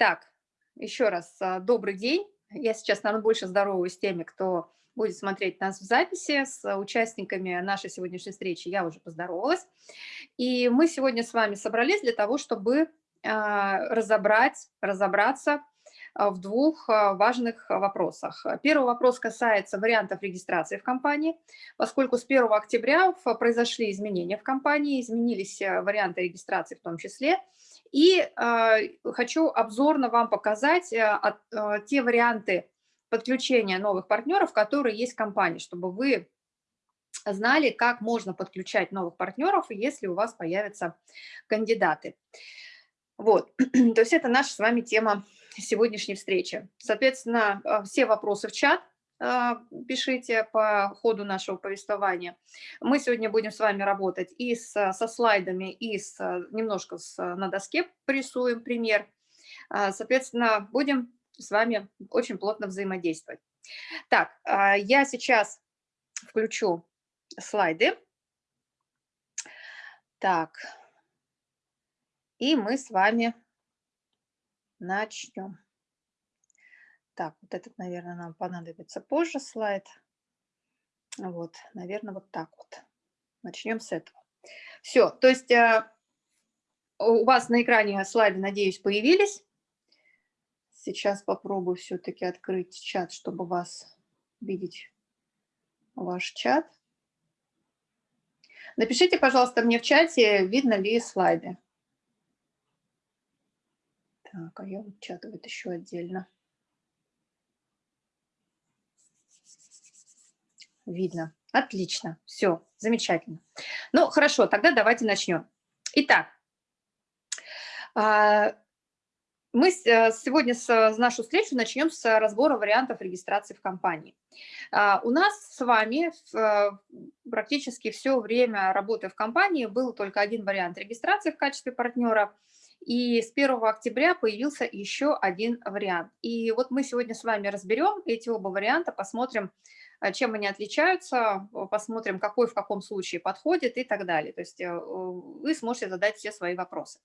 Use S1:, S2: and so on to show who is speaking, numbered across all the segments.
S1: Так, еще раз а, добрый день. Я сейчас, наверное, больше здороваюсь с теми, кто будет смотреть нас в записи. С участниками нашей сегодняшней встречи я уже поздоровалась. И мы сегодня с вами собрались для того, чтобы а, разобрать, разобраться в двух важных вопросах. Первый вопрос касается вариантов регистрации в компании, поскольку с 1 октября произошли изменения в компании, изменились варианты регистрации в том числе, и э, хочу обзорно вам показать э, э, те варианты подключения новых партнеров, которые есть в компании, чтобы вы знали, как можно подключать новых партнеров, если у вас появятся кандидаты. Вот, то есть это наша с вами тема сегодняшней встречи. Соответственно, все вопросы в чат, а, пишите по ходу нашего повествования. Мы сегодня будем с вами работать и с, со слайдами, и с, немножко с, на доске порисуем пример. Соответственно, будем с вами очень плотно взаимодействовать. Так, я сейчас включу слайды. Так, и мы с вами начнем. Так, вот этот, наверное, нам понадобится позже слайд. Вот, наверное, вот так вот. Начнем с этого. Все, то есть э, у вас на экране слайды, надеюсь, появились. Сейчас попробую все-таки открыть чат, чтобы вас видеть, ваш чат. Напишите, пожалуйста, мне в чате, видно ли слайды. Так, а я вот чат еще отдельно. Видно. Отлично. Все, замечательно. Ну, хорошо, тогда давайте начнем. Итак, а, мы э, сегодня с нашу встречу начнем с разбора вариантов регистрации в компании. А, у нас с вами э, практически все время работы в компании был только один вариант регистрации в качестве партнера, и с 1 октября появился еще один вариант. И вот мы сегодня с вами разберем эти оба варианта, посмотрим, чем они отличаются, посмотрим, какой в каком случае подходит и так далее. То есть э, вы сможете задать все свои вопросы.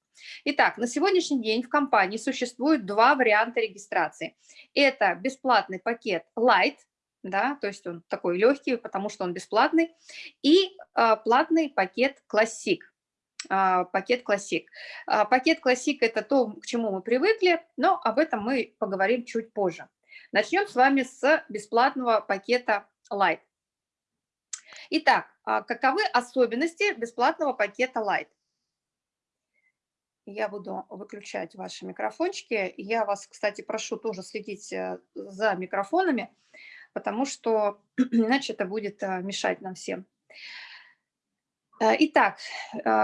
S1: Итак, на сегодняшний день в компании существует два варианта регистрации. Это бесплатный пакет Light, да, то есть он такой легкий, потому что он бесплатный, и э, платный пакет Classic, э, пакет Classic. Э, пакет Classic – это то, к чему мы привыкли, но об этом мы поговорим чуть позже. Начнем с вами с бесплатного пакета Light. Итак, а каковы особенности бесплатного пакета Light? Я буду выключать ваши микрофончики. Я вас, кстати, прошу тоже следить э, за микрофонами, потому что иначе это будет э, мешать нам всем. Э, итак,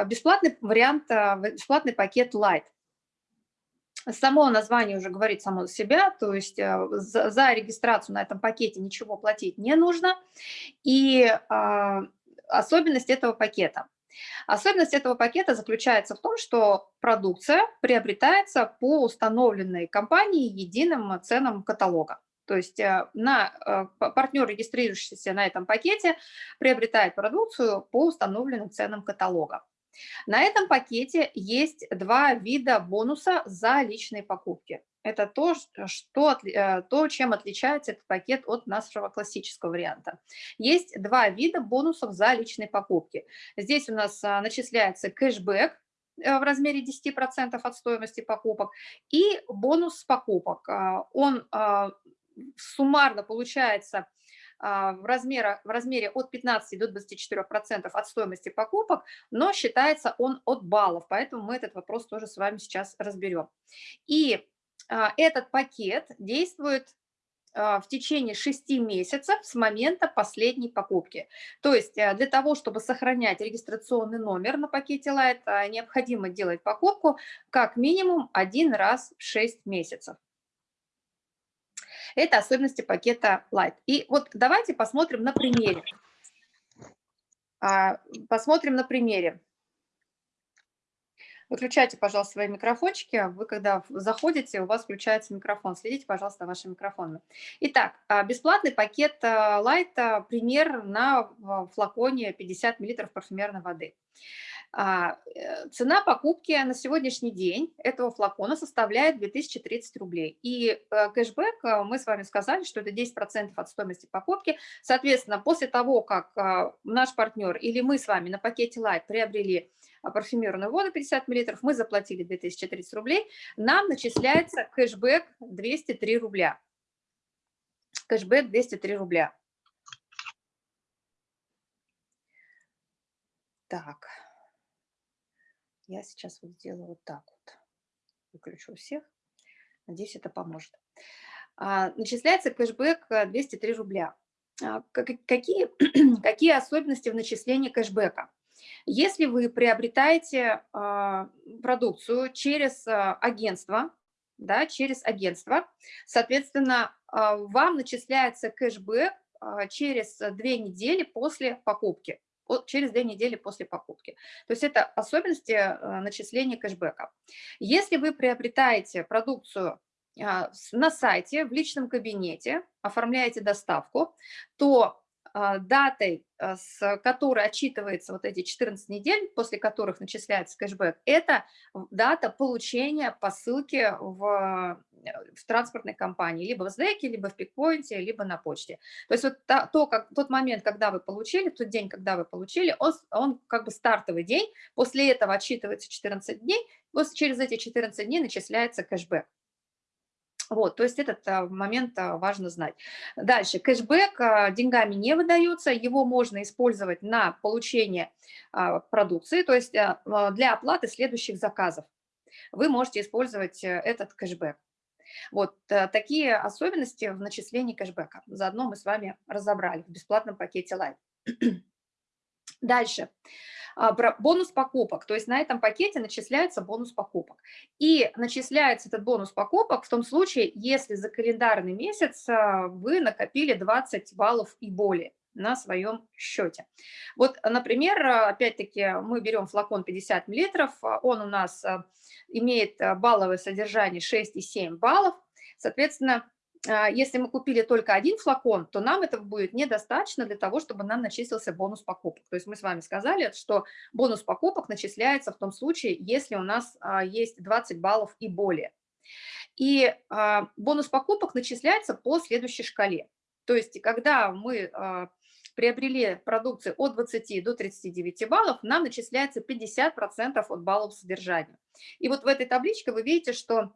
S1: бесплатный вариант, бесплатный пакет Light – Само название уже говорит само за себя, то есть э, за, за регистрацию на этом пакете ничего платить не нужно. И а, особенность этого пакета. Особенность этого пакета заключается в том, что продукция приобретается по установленной компании единым ценам каталога. То есть э, на, э, партнер, регистрирующийся на этом пакете, приобретает продукцию по установленным ценам каталога. На этом пакете есть два вида бонуса за личные покупки. Это то, что, э, то, чем отличается этот пакет от нашего классического варианта. Есть два вида бонусов за личные покупки. Здесь у нас а, начисляется кэшбэк э, в размере 10% от стоимости покупок и бонус с покупок. Он суммарно получается в, размере, в размере от 15 до 24% от стоимости покупок, но считается он от баллов, поэтому мы этот вопрос тоже с вами сейчас разберем. И а, этот пакет действует а, в течение 6 месяцев с момента последней покупки. То есть для того, чтобы сохранять регистрационный номер на пакете Light, необходимо делать покупку как минимум один раз в 6 месяцев. Это особенности пакета Light. И вот давайте посмотрим на примере. А, посмотрим на примере. Выключайте, пожалуйста, свои микрофончики. Вы, когда заходите, у вас включается микрофон. Следите, пожалуйста, вашими микрофонами. Итак, а, бесплатный пакет а, Light, пример на флаконе 50 мл парфюмерной воды. А, э, цена покупки на сегодняшний день этого флакона составляет 2030 рублей. И э, кэшбэк, э, мы с вами сказали, что это 10% от стоимости покупки. Соответственно, после того, как наш партнер или мы с вами на пакете Light приобрели парфюмерную воду 50 мл, мы заплатили 2030 рублей, нам начисляется кэшбэк 203 рубля. Кэшбэк 203 рубля. Так. Я сейчас вот сделаю вот так вот. Выключу всех. Надеюсь, это поможет. А, начисляется кэшбэк 203 рубля. А, какие, какие особенности в начислении кэшбэка? Если вы приобретаете а, продукцию через агентство, да, через агентство, соответственно, вам начисляется кэшбэк через две недели после покупки через две недели после покупки. То есть это особенности э, начисления кэшбэка. Если вы приобретаете продукцию а, на сайте, в личном кабинете, оформляете доставку, то датой, а, с которой отчитывается вот эти 14 недель, после которых начисляется кэшбэк, это дата получения посылки в, в транспортной компании, либо в СДЭКе, либо в пикпоинте, либо на почте. То есть вот то, то, как, тот момент, когда вы получили, тот день, когда вы получили, он, он как бы стартовый день, после этого отчитывается 14 дней, после, через эти 14 дней начисляется кэшбэк. Вот, то есть этот а, момент а, важно знать. Дальше, кэшбэк а, деньгами не выдается, его можно использовать на получение продукции, то есть для оплаты следующих заказов. Вы можете использовать э, этот кэшбэк. Вот такие особенности в начислении кэшбэка. Заодно мы с вами разобрали в бесплатном пакете Live. Дальше. А, бонус покупок, то есть на этом пакете начисляется бонус покупок. И начисляется этот бонус покупок в том случае, если за календарный месяц а, вы накопили 20 баллов и более на своем счете. Вот, например, опять-таки мы берем флакон 50 мл, он у нас а, имеет балловое содержание 6,7 баллов, соответственно, а, если мы купили только один флакон, то нам этого будет недостаточно для того, чтобы нам начислился бонус покупок. То есть мы с вами сказали, что бонус покупок начисляется в том случае, если у нас а, есть 20 баллов и более. И а, бонус покупок начисляется по следующей шкале. То есть когда мы приобрели продукцию от 20 до 39 баллов, нам начисляется 50% от баллов содержания. И вот в этой табличке вы видите, что а,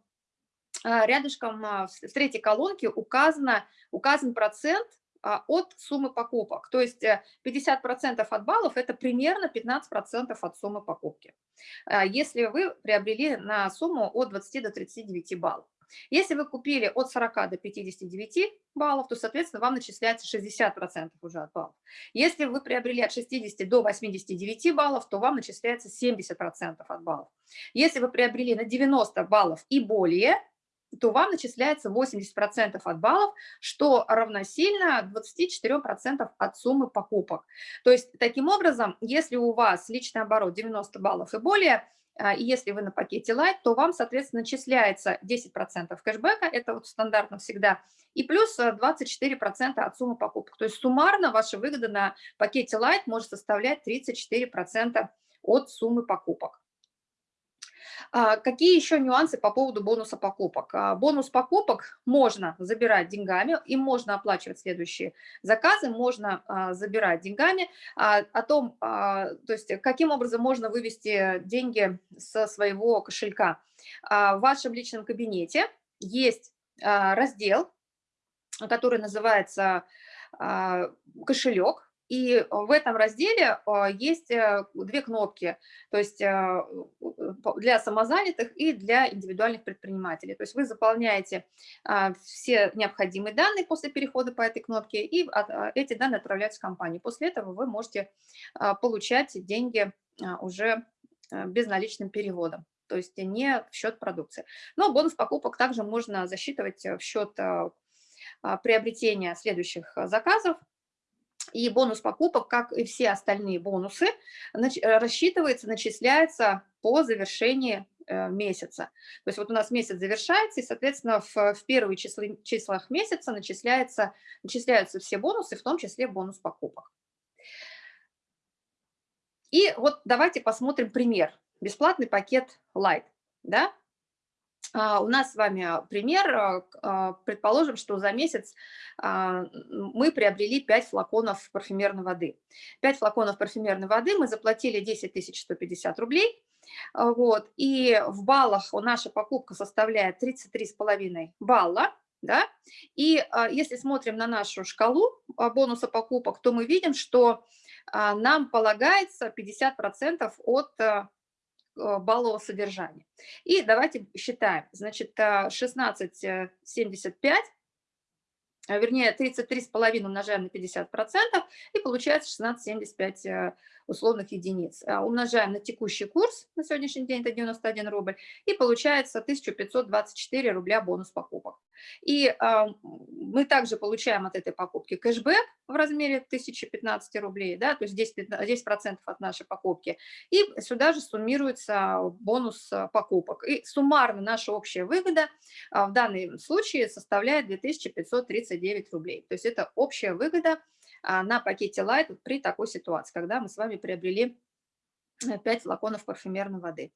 S1: рядышком а, в третьей колонке указано, указан процент а, от суммы покупок. То есть 50% э, от баллов – это примерно 15% от суммы покупки, если вы приобрели на сумму от 20 до 39 баллов. Если вы купили от 40 до 59 баллов, то, соответственно, вам начисляется 60% уже от баллов. Если вы приобрели от 60 до 89 баллов, то вам начисляется 70% от баллов. Если вы приобрели на 90 баллов и более, то вам начисляется 80% от баллов, что равносильно 24% от суммы покупок. То есть, таким образом, если у вас личный оборот 90 баллов и более, а, и если вы на пакете Light, то вам, соответственно, начисляется 10% кэшбэка, это вот стандартно всегда, и плюс 24% от суммы покупок. То есть суммарно ваша выгода на пакете Light может составлять 34% от суммы покупок. А, какие еще нюансы по поводу бонуса покупок? А, бонус покупок можно забирать деньгами, им можно оплачивать следующие заказы, можно а, забирать деньгами. О том, то есть каким образом можно вывести деньги со своего кошелька. В вашем личном кабинете есть раздел, который называется кошелек, и в этом разделе а, есть э, две кнопки, то есть а, для самозанятых и для индивидуальных предпринимателей. То есть вы заполняете а, все необходимые данные после перехода по этой кнопке, и эти данные отправляются в компанию. После этого вы можете получать деньги уже безналичным переводом то есть не в счет продукции. Но бонус покупок также можно засчитывать в счет приобретения следующих заказов, и бонус покупок, как и все остальные бонусы, э, рассчитывается, начисляется по завершении э, месяца. То есть вот у нас месяц завершается, и, соответственно, в, в первые числы, числах месяца начисляется, начисляются все бонусы, в том числе бонус покупок. И вот давайте посмотрим пример. Бесплатный пакет Light. Да? А, у нас с вами пример. Предположим, что за месяц мы приобрели 5 флаконов парфюмерной воды. 5 флаконов парфюмерной воды мы заплатили 10 150 рублей. Вот, и в баллах наша покупка составляет 33,5 балла. Да? И если смотрим на нашу шкалу бонуса покупок, то мы видим, что а, нам полагается 50% от баллового содержания. И давайте считаем. Значит, 16,75, э, вернее, 33,5 умножаем на 50%, и получается 16,75 условных единиц. А, умножаем на текущий курс, на сегодняшний день это 91 рубль, и получается 1524 рубля бонус покупок. И э, мы также получаем от этой покупки кэшбэк в размере 1015 рублей, да, то есть 10%, 10 от нашей покупки. И сюда же суммируется бонус а, покупок. И суммарно наша общая выгода в данном случае составляет 2539 рублей. То есть это общая выгода а, на пакете Light при такой ситуации, когда мы с вами приобрели 5 э, флаконов парфюмерной воды.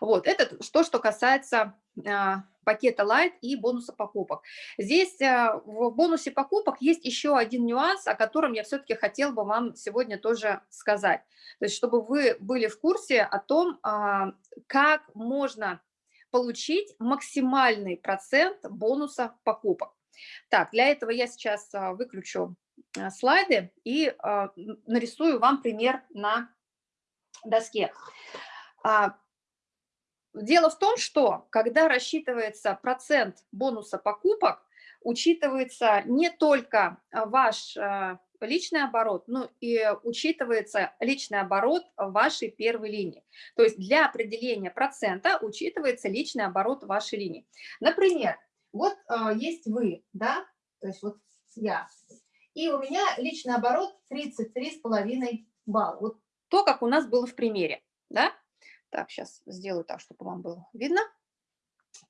S1: Вот, это то, что касается а, пакета Light и бонуса покупок. Здесь а, в бонусе покупок есть еще один нюанс, о котором я все-таки хотел бы вам сегодня тоже сказать. То есть, чтобы вы были в курсе о том, как можно получить максимальный процент бонуса покупок. Так, для этого я сейчас выключу Э, слайды и а, нарисую вам пример на доске. А, дело в том, что когда рассчитывается процент бонуса покупок, учитывается не только ваш личный оборот, но и учитывается личный оборот вашей первой линии. То есть для определения процента учитывается личный оборот вашей линии. Например, вот э, есть вы, да, то есть вот я, и у меня личный оборот 33,5 балла. Вот то, как у нас было в примере. Да? Так, сейчас сделаю так, чтобы вам было видно.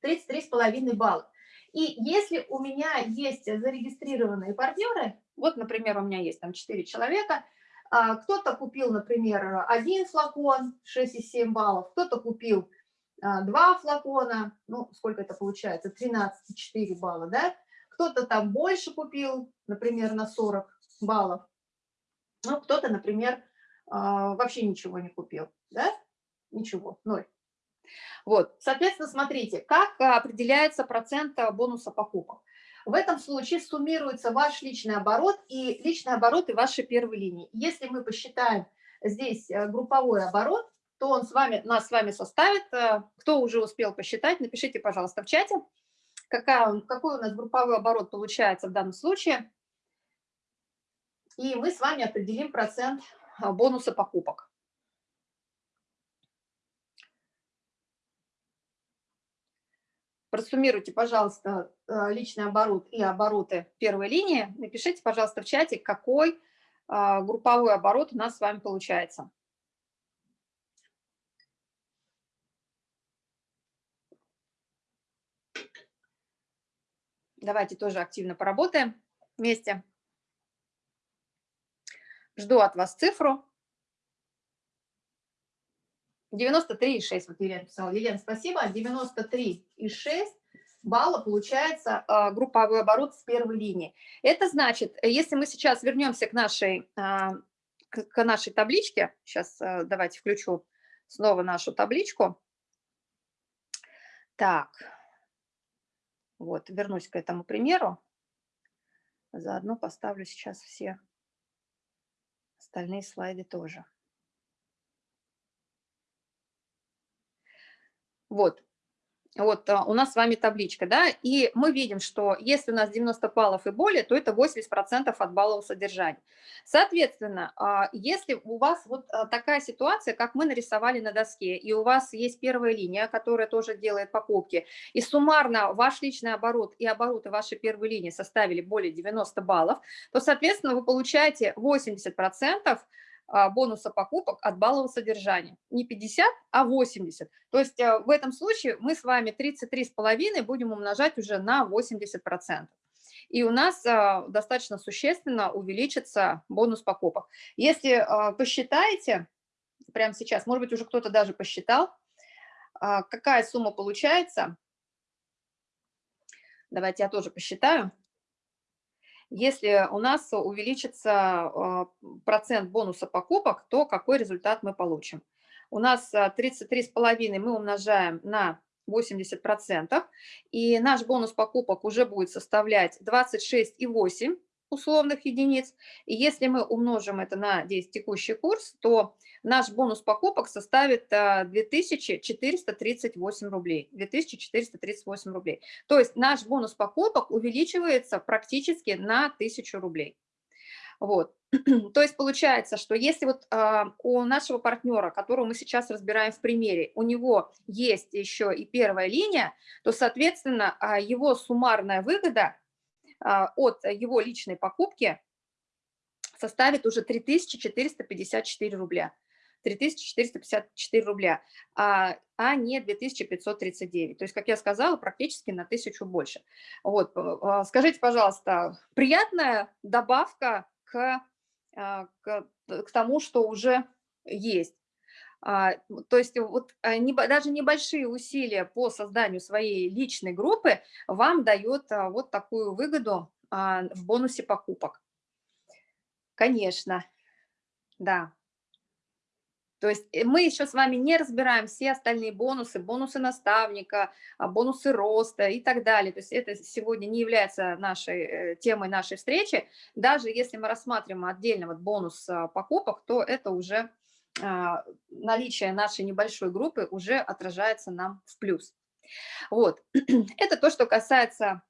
S1: 33,5 балла. И если у меня есть зарегистрированные партнеры, вот, например, у меня есть там 4 человека, а, кто-то купил, например, один флакон 6,7 баллов, кто-то купил а, два флакона, ну, сколько это получается, 13,4 балла, да, кто-то там больше купил, например, на 40 баллов, ну, кто-то, например, а, вообще ничего не купил, да? Ничего, ноль. Вот, соответственно, смотрите, как определяется процент бонуса покупок. В этом случае суммируется ваш личный оборот и личный оборот и вашей первой линии. Если мы посчитаем здесь э, групповой оборот, то он с вами, нас с вами составит. Э, кто уже успел посчитать, напишите, пожалуйста, в чате какая, какой у нас групповой оборот получается в данном случае. И мы с вами определим процент а, бонуса покупок. Просуммируйте, пожалуйста, а, личный оборот и обороты первой линии. Напишите, пожалуйста, в чате, какой а, групповой оборот у нас с вами получается. Давайте тоже активно поработаем вместе. Жду от вас цифру. 93,6, вот Елена писала. Елена, спасибо. 93,6 балла получается э, групповой оборот с первой линии. Это значит, если мы сейчас вернемся к нашей, э, к нашей табличке, сейчас э, давайте включу снова нашу табличку. Так, вот, вернусь к этому примеру. Заодно поставлю сейчас все остальные слайды тоже. Вот, вот а, у нас с вами табличка, да, и мы видим, что если у нас 90 баллов и более, то это 80% от баллового содержания. Соответственно, а, если у вас вот а, такая ситуация, как мы нарисовали на доске, и у вас есть первая линия, которая тоже делает покупки, и суммарно ваш личный оборот и обороты вашей первой линии составили более 90 баллов, то, соответственно, вы получаете 80% а, бонуса покупок от баллового содержания. Не 50, а 80. То есть э, в этом случае мы с вами 33,5 будем умножать уже на 80%. И у нас а, достаточно существенно увеличится бонус покупок. Если а, посчитаете, прямо сейчас. Может быть, уже кто-то даже посчитал, а, какая сумма получается. Давайте я тоже посчитаю. Если у нас увеличится а, процент бонуса покупок, то какой результат мы получим? У нас 33,5 а, мы умножаем на 80%, и наш бонус покупок уже будет составлять 26,8 условных единиц. И если мы умножим это на 10 текущий курс, то наш бонус покупок составит 2438 а, рублей. 2438 рублей. То есть наш бонус покупок увеличивается практически на 1000 рублей. Вот. То есть получается, что если вот э, у нашего партнера, которого мы сейчас разбираем в примере, у него есть еще и первая линия, то, соответственно, э, его суммарная выгода от его личной покупки составит уже 3454 рубля. 3454 рубля, а, а не 2539. То есть, как я сказала, практически на тысячу больше. Вот, скажите, пожалуйста, приятная добавка к, а, к, к тому, что уже есть. А, то есть вот а, не, даже небольшие усилия по созданию своей личной группы вам дает вот такую выгоду в бонусе покупок. Конечно, да. То есть э, мы еще с вами не разбираем все остальные бонусы, бонусы наставника, а, бонусы роста и так далее. То есть это сегодня не является нашей э, темой нашей встречи. Даже если мы рассматриваем отдельно вот бонус а, покупок, то это уже а, наличие нашей небольшой группы уже отражается нам в плюс. Вот, это то, что касается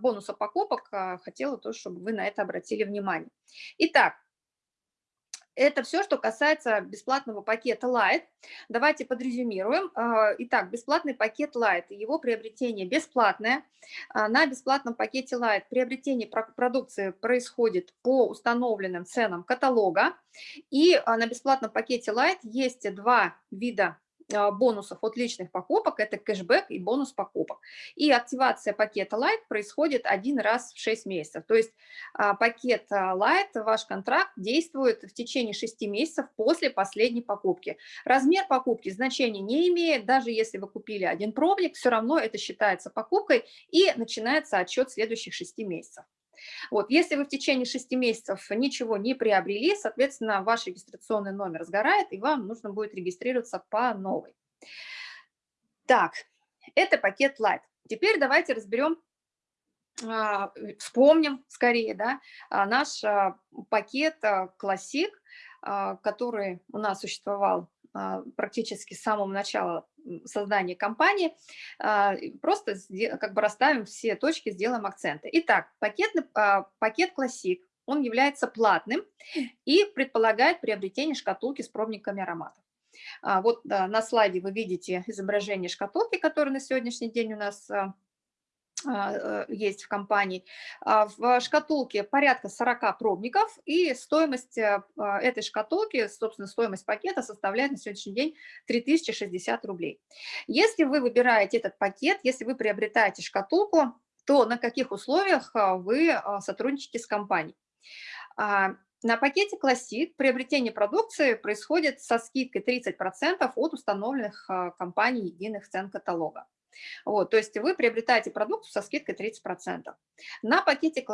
S1: бонуса покупок, хотела то, чтобы вы на это обратили внимание. Итак, это все, что касается бесплатного пакета Light. Давайте подрезюмируем. А, итак, бесплатный пакет Light, его приобретение бесплатное. А, на бесплатном пакете Light приобретение продукции происходит по установленным ценам каталога. И а, на бесплатном пакете Light есть два вида бонусов от личных покупок, это кэшбэк и бонус покупок. И активация пакета Light происходит один раз в 6 месяцев. То есть а, пакет а, Light, ваш контракт действует в течение 6 месяцев после последней покупки. Размер покупки значения не имеет, даже если вы купили один пробник, все равно это считается покупкой и начинается отчет следующих 6 месяцев. Вот, если вы в течение 6 месяцев ничего не приобрели, соответственно, ваш регистрационный номер сгорает, и вам нужно будет регистрироваться по новой. Так, это пакет Light. Теперь давайте разберем, а, вспомним скорее, да, а, наш а, пакет Classic, который у нас существовал практически с самого начала создания компании, а, просто как бы расставим все точки, сделаем акценты. Итак, пакетный, а, пакет Classic, он является платным и предполагает приобретение шкатулки с пробниками ароматов. А, вот на слайде вы видите изображение шкатулки, которая на сегодняшний день у нас а, есть в компании. А, в шкатулке порядка 40 пробников, и стоимость э, а, этой шкатулки, собственно, стоимость пакета составляет на сегодняшний день 3060 рублей. Если вы выбираете этот пакет, если вы приобретаете шкатулку, то на каких условиях вы сотрудничаете с компанией? На пакете Classic приобретение продукции происходит со скидкой 30% от установленных компанией единых цен каталога. Вот, то есть вы приобретаете продукцию со скидкой 30%. На пакете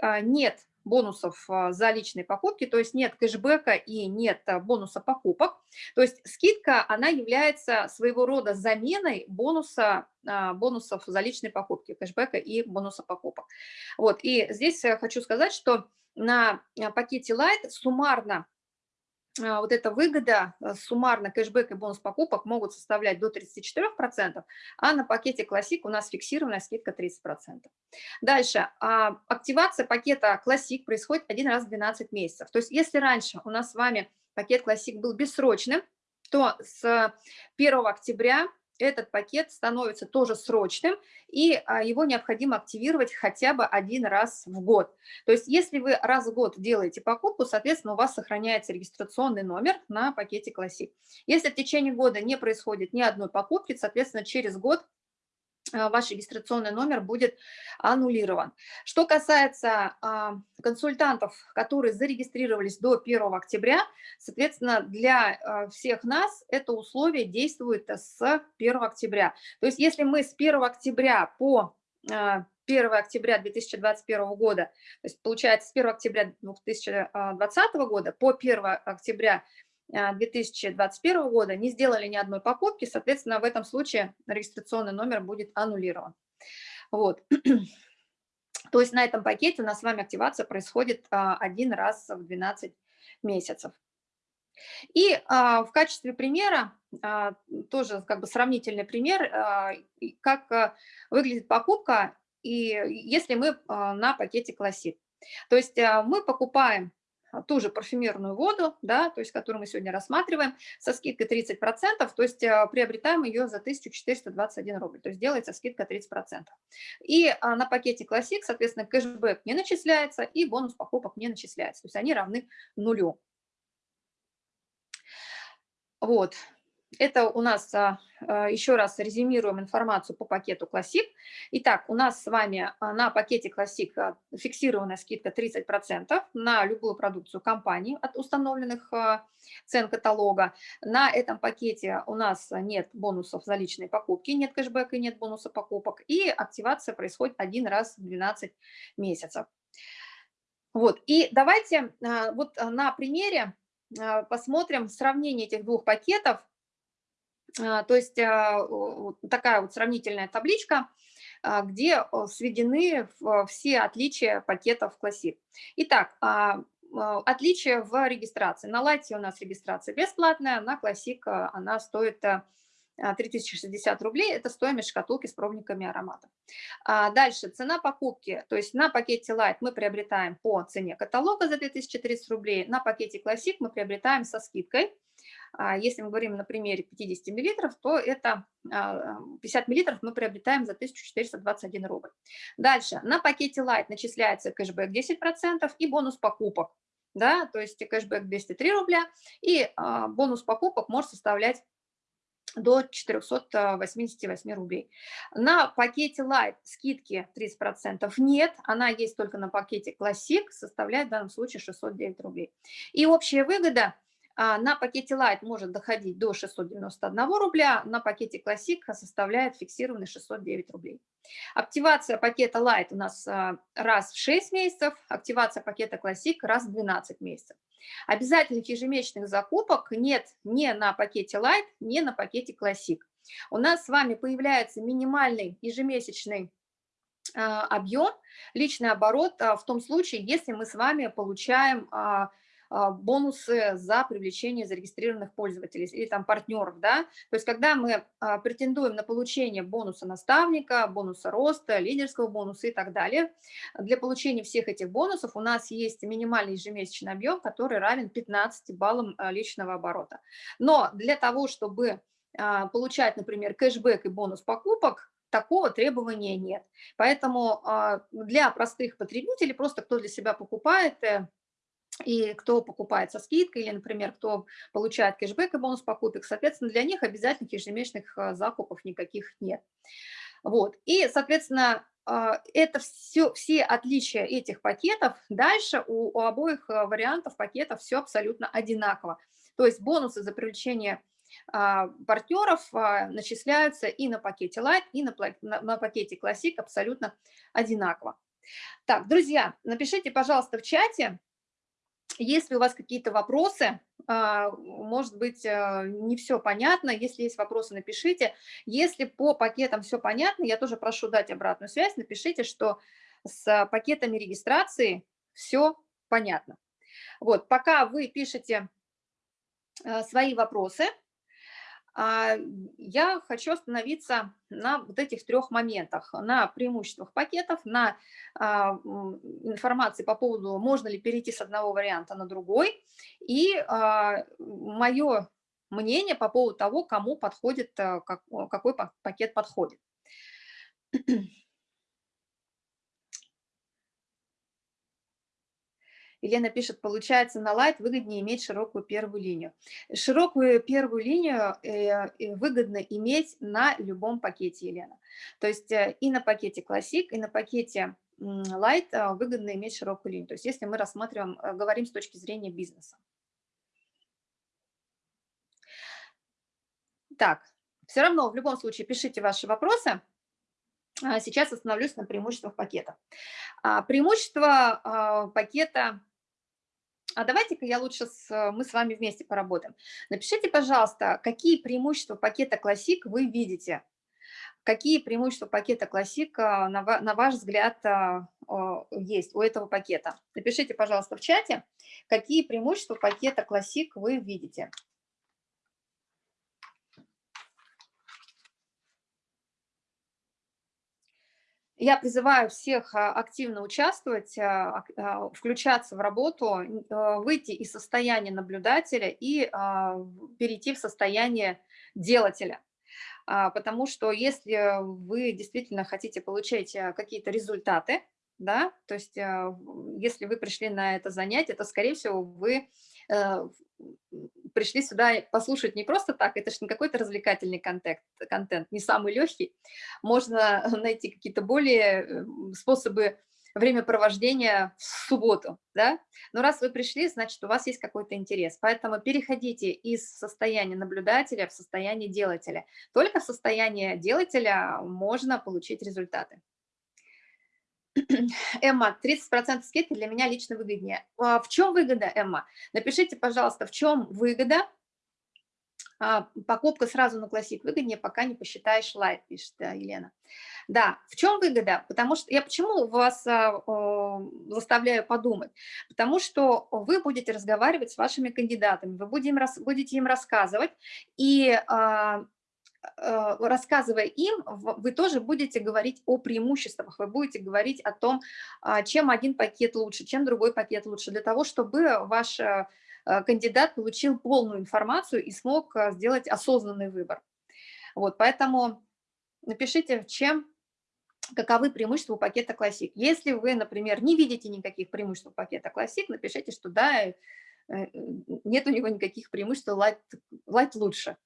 S1: а, нет бонусов а, за личные покупки, то есть нет кэшбэка и нет а, бонуса покупок. То есть скидка, она является своего рода заменой бонуса, бонусов за личные покупки, кэшбэка и бонуса покупок. Вот, и здесь хочу сказать, что на пакете Light суммарно а, вот эта выгода, э, суммарно кэшбэк и бонус покупок могут составлять до 34%, а на пакете Classic у нас фиксированная скидка 30%. Дальше, а, активация пакета Classic происходит один раз в 12 месяцев. То есть если раньше у нас с вами пакет Classic был бессрочным, то с 1 октября этот пакет становится тоже срочным, и а, его необходимо активировать хотя бы один раз в год. То есть если вы раз в год делаете покупку, соответственно, у вас сохраняется регистрационный номер на пакете Classic. Если в течение года не происходит ни одной покупки, соответственно, через год ваш регистрационный номер будет аннулирован. Что касается а, консультантов, которые зарегистрировались до 1 октября, соответственно, для а, всех нас это условие действует с 1 октября. То есть если мы с 1 октября по 1 октября 2021 года, то есть получается с 1 октября 2020 года по 1 октября 2021 а, года не сделали ни одной покупки, соответственно, в этом случае регистрационный номер будет аннулирован. Вот. То есть на этом пакете у нас с вами активация происходит а, один раз в 12 месяцев. И а, в качестве примера, тоже как бы сравнительный пример, как выглядит покупка, и если мы на пакете классик. То есть мы покупаем а, ту же парфюмерную воду, да, то есть которую мы сегодня рассматриваем, со скидкой 30%, то есть а, приобретаем ее за 1421 рубль, то есть делается скидка 30%. И а, на пакете Classic, соответственно, кэшбэк не начисляется и бонус покупок не начисляется, то есть они равны нулю. Вот, это у нас, а, а, еще раз резюмируем информацию по пакету Classic. Итак, у нас с вами а, на пакете Classic фиксированная скидка 30% на любую продукцию компании от установленных цен каталога. На этом пакете у нас нет бонусов за личные покупки, нет кэшбэка и нет бонуса покупок. И активация происходит один раз в 12 месяцев. Вот, и давайте вот на примере посмотрим сравнение этих двух пакетов то есть а, такая вот сравнительная табличка, а, где сведены все отличия пакетов Classic. Итак, отличия в регистрации. На Лайте у нас регистрация бесплатная, на Classic она стоит 3060 рублей, это стоимость шкатулки с пробниками ароматов. Дальше, цена покупки, то есть на пакете Light мы приобретаем по цене каталога за 2030 рублей, на пакете Classic мы приобретаем со скидкой а, если мы говорим на примере 50 мл, то это 50 а, мл мы приобретаем за 1421 рубль. Дальше, на пакете Light начисляется кэшбэк 10% и бонус покупок. Да, то есть кэшбэк 203 рубля, и а, бонус покупок может составлять до 488 рублей. На пакете Light скидки 30% нет, она есть только на пакете Classic, составляет в данном случае 609 рублей. И общая выгода – а, на пакете Light может доходить до 691 рубля, на пакете Classic составляет фиксированный 609 рублей. Активация пакета Light у нас а, раз в 6 месяцев, активация пакета Classic раз в 12 месяцев. Обязательных ежемесячных закупок нет ни на пакете Light, ни на пакете Classic. У нас с вами появляется минимальный ежемесячный а, объем, личный оборот в том случае, если мы с вами получаем а, бонусы за привлечение зарегистрированных пользователей или там партнеров, да, то есть когда мы а, претендуем на получение бонуса наставника, бонуса роста, лидерского бонуса и так далее, для получения всех этих бонусов у нас есть минимальный ежемесячный объем, который равен 15 баллам а, личного оборота. Но для того, чтобы получать, например, кэшбэк и бонус покупок, такого требования нет. Поэтому для простых потребителей, просто кто для себя покупает, э, и кто покупает со скидкой, или, например, кто получает кэшбэк и бонус покупок, соответственно, для них обязательных ежемесячных а, закупов никаких нет. Вот. И, соответственно, а, это все, все отличия этих пакетов. Дальше у, у обоих а, вариантов пакетов все абсолютно одинаково. То есть бонусы за привлечение партнеров начисляются и на пакете Light, и на, на, на пакете Classic абсолютно одинаково. Так, друзья, напишите, пожалуйста, в чате, если у вас какие-то вопросы, а, может быть, а, не все понятно, если есть вопросы, напишите. Если по пакетам все понятно, я тоже прошу дать обратную связь, напишите, что с пакетами регистрации все понятно. Вот, пока вы пишете а, свои вопросы, я хочу остановиться на вот этих трех моментах, на преимуществах пакетов, на а, информации по поводу, можно ли перейти с одного варианта на другой, и а, мое мнение по поводу того, кому подходит, какой пакет подходит. Елена пишет, получается на Light выгоднее иметь широкую первую линию. Широкую первую линию э, выгодно иметь на любом пакете, Елена. То есть э, и на пакете Classic, и на пакете э, выгодно иметь широкую линию. То есть если мы рассматриваем, говорим с точки зрения бизнеса. Так, все равно в любом случае пишите ваши вопросы. А сейчас остановлюсь на преимуществах пакета. А, преимущество а, пакета а давайте-ка я лучше с, мы с вами вместе поработаем. Напишите, пожалуйста, какие преимущества пакета Classic вы видите. Какие преимущества пакета Classic, на, на ваш взгляд, есть у этого пакета. Напишите, пожалуйста, в чате, какие преимущества пакета Classic вы видите. Я призываю всех а, активно участвовать, а, а, включаться в работу, выйти из состояния наблюдателя и перейти в состояние делателя. Потому что если вы действительно хотите получать какие-то результаты, да, то есть если вы пришли на это занятие, то, скорее всего, вы э, пришли сюда послушать не просто так, это же не какой-то развлекательный контент, контент, не самый легкий. Можно найти какие-то более э, способы времяпровождения в субботу, да? Но раз вы пришли, значит, у вас есть какой-то интерес. Поэтому переходите из состояния наблюдателя в состояние делателя. Только в состоянии делателя можно получить результаты. Эмма, 30% скидки для меня лично выгоднее. А в чем выгода, Эмма? Напишите, пожалуйста, в чем выгода. А, покупка сразу на классик выгоднее, пока не посчитаешь лайт, пишет Елена. Да, в чем выгода? Потому что я почему вас а, заставляю подумать? Потому что вы будете разговаривать с вашими кандидатами, вы будете им, будете им рассказывать, и рассказывая им, вы тоже будете говорить о преимуществах, вы будете говорить о том, а, чем один пакет лучше, чем другой пакет лучше, для того, чтобы ваш э, э, кандидат получил полную информацию и смог сделать осознанный выбор. Вот, поэтому напишите, чем, каковы преимущества у пакета Classic. Если вы, например, не видите никаких преимуществ у пакета Classic, напишите, что да, нет у него никаких преимуществ, Light, Light лучше.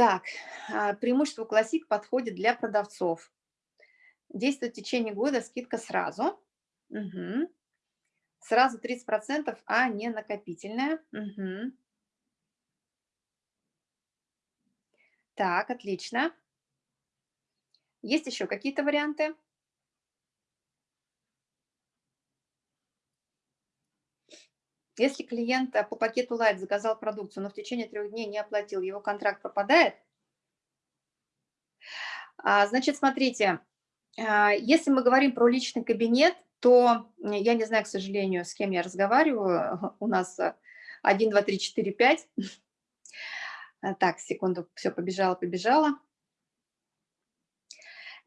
S1: Так, а, преимущество классик подходит для продавцов. Действует в течение года, скидка сразу. Угу. Сразу 30%, а не накопительная. Угу. Так, отлично. Есть еще какие-то варианты? Если клиент э, по пакету Light заказал продукцию, но в течение трех дней не оплатил, его контракт пропадает? А, значит, смотрите, а, если мы говорим про личный кабинет, то я не знаю, к сожалению, с кем я разговариваю. У нас 1, 2, 3, 4, 5. Так, секунду, все, побежала, побежала.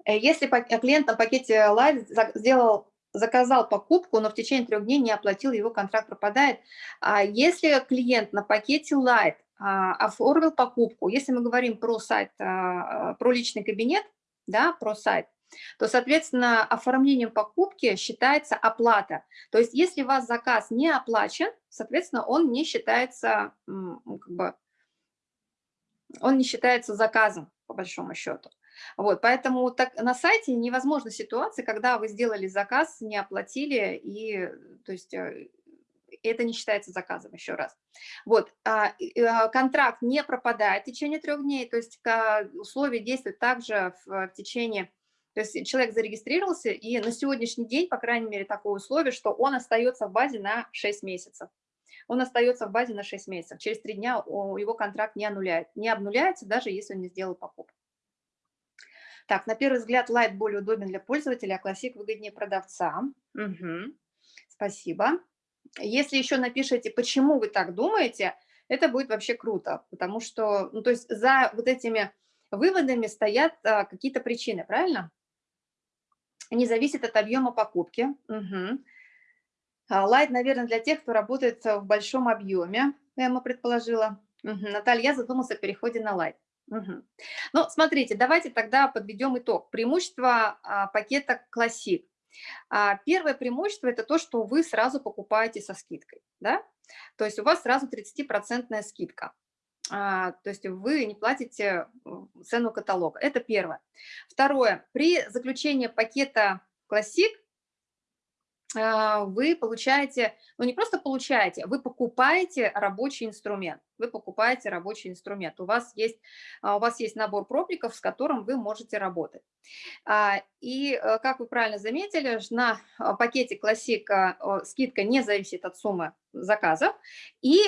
S1: Э, если клиент на пакете Light сделал заказал покупку, но в течение трех дней не оплатил, его контракт пропадает. А если клиент на пакете Light а, оформил покупку, если мы говорим про сайт, а, про личный кабинет, да, про сайт, то, соответственно, оформлением покупки считается оплата. То есть если у вас заказ не оплачен, соответственно, он не считается, как бы, он не считается заказом, по большому счету. Вот, поэтому так, на сайте невозможна ситуация, когда вы сделали заказ, не оплатили, и то есть э, это не считается заказом, еще раз. Вот, а, а, контракт не пропадает в течение трех дней, то есть условия действуют также в, в течение, то есть человек зарегистрировался, и на сегодняшний день, по крайней мере, такое условие, что он остается в базе на 6 месяцев. Он остается в базе на 6 месяцев. Через 3 дня его контракт не, аннуляет, не обнуляется, даже если он не сделал покупку. Так, на первый взгляд Light более удобен для пользователя, а Classic выгоднее продавца. Угу. Спасибо. Если еще напишите, почему вы так думаете, это будет вообще круто, потому что, ну, то есть за вот этими выводами стоят а, какие-то причины, правильно? Не зависит от объема покупки. Угу. Light, наверное, для тех, кто работает в большом объеме, Эмма предположила. Угу. Наталья, я задумался о переходе на Light. Угу. Ну, смотрите, давайте тогда подведем итог. Преимущество а, пакета Classic. А, первое преимущество– это то, что вы сразу покупаете со скидкой, да? То есть у вас сразу 30% скидка. А, то есть вы не платите цену каталога. Это первое. Второе. При заключении пакета Classic вы получаете, ну не просто получаете, вы покупаете рабочий инструмент. Вы покупаете рабочий инструмент. У вас есть, а, у вас есть набор пробников, с которым вы можете работать. А, и, э, как вы правильно заметили, на пакете классика скидка не зависит от суммы заказов, и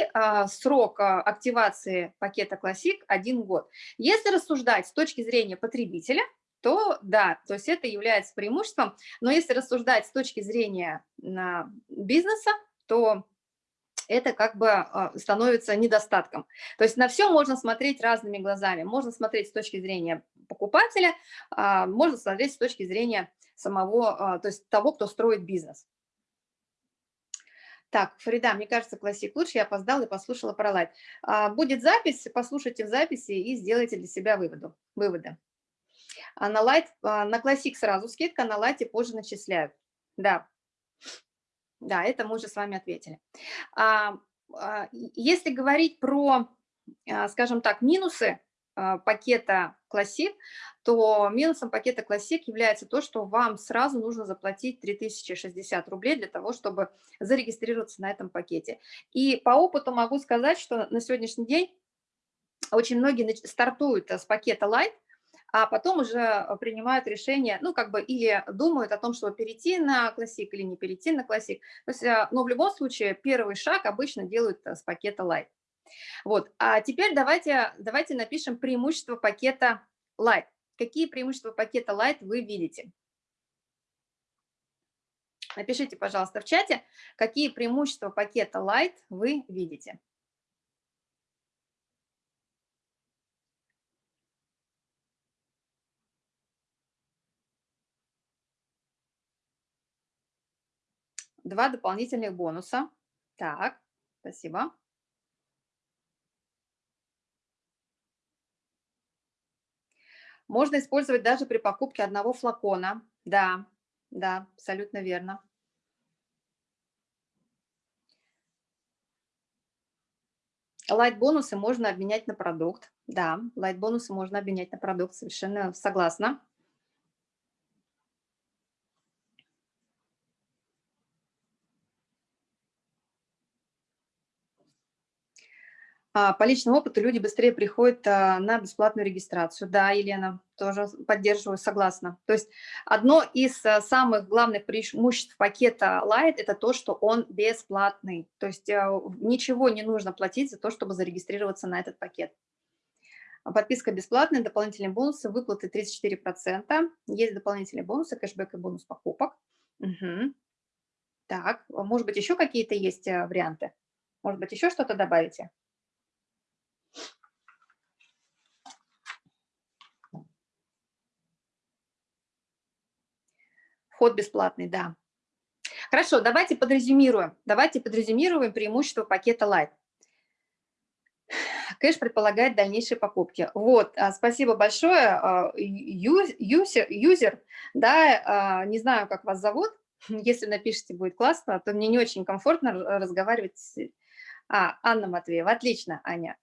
S1: срок активации пакета классик один год. Если рассуждать с точки зрения потребителя, то да, то есть это является преимуществом. Но если рассуждать с точки зрения бизнеса, то это как бы а, становится недостатком. То есть на все можно смотреть разными глазами. Можно смотреть с точки зрения покупателя, а, можно смотреть с точки зрения самого, а, то есть того, кто строит бизнес. Так, Фарида, мне кажется, классик лучше, я опоздала и послушала про лайт. Будет запись, послушайте в записи и сделайте для себя выводы. выводы. А на лайт, а, на классик сразу скидка, на лайте позже начисляют. Да, да, это мы уже с вами ответили. А, если говорить про, скажем так, минусы пакета классик, то минусом пакета классик является то, что вам сразу нужно заплатить 3060 рублей для того, чтобы зарегистрироваться на этом пакете. И по опыту могу сказать, что на сегодняшний день очень многие стартуют с пакета Light, а потом уже э, принимают решение, ну, как бы, или думают о том, чтобы перейти на классик или не перейти на классик. То есть, э, но в любом случае первый шаг обычно делают э, с пакета Light. Вот, а теперь давайте, давайте напишем преимущества пакета Light. Какие преимущества пакета Light вы видите? Напишите, пожалуйста, в чате, какие преимущества пакета Light вы видите. Два дополнительных бонуса. Так, спасибо. Можно использовать даже при покупке одного флакона. Да, да, абсолютно верно. Лайт-бонусы можно обменять на продукт. Да, лайт-бонусы можно обменять на продукт, совершенно согласна. По личному опыту люди быстрее приходят а, на бесплатную регистрацию. Да, Елена, тоже поддерживаю, согласна. То есть одно из а, самых главных преимуществ пакета Light – это то, что он бесплатный. То есть ничего не нужно платить за то, чтобы зарегистрироваться на этот пакет. Подписка бесплатная, дополнительные бонусы, выплаты 34%. Есть дополнительные бонусы, кэшбэк и бонус покупок. Угу. Так, может быть, еще какие-то есть варианты? Может быть, еще что-то добавите? Вход бесплатный, да. Хорошо, давайте подрезюмируем. Давайте подрезюмируем преимущество пакета Light. Кэш предполагает дальнейшие покупки. Вот, а, спасибо большое, а, юзер, юзер, да, а, не знаю, как вас зовут, если напишите, будет классно, то мне не очень комфортно разговаривать с... А, Анна Матвеева, отлично, Аня.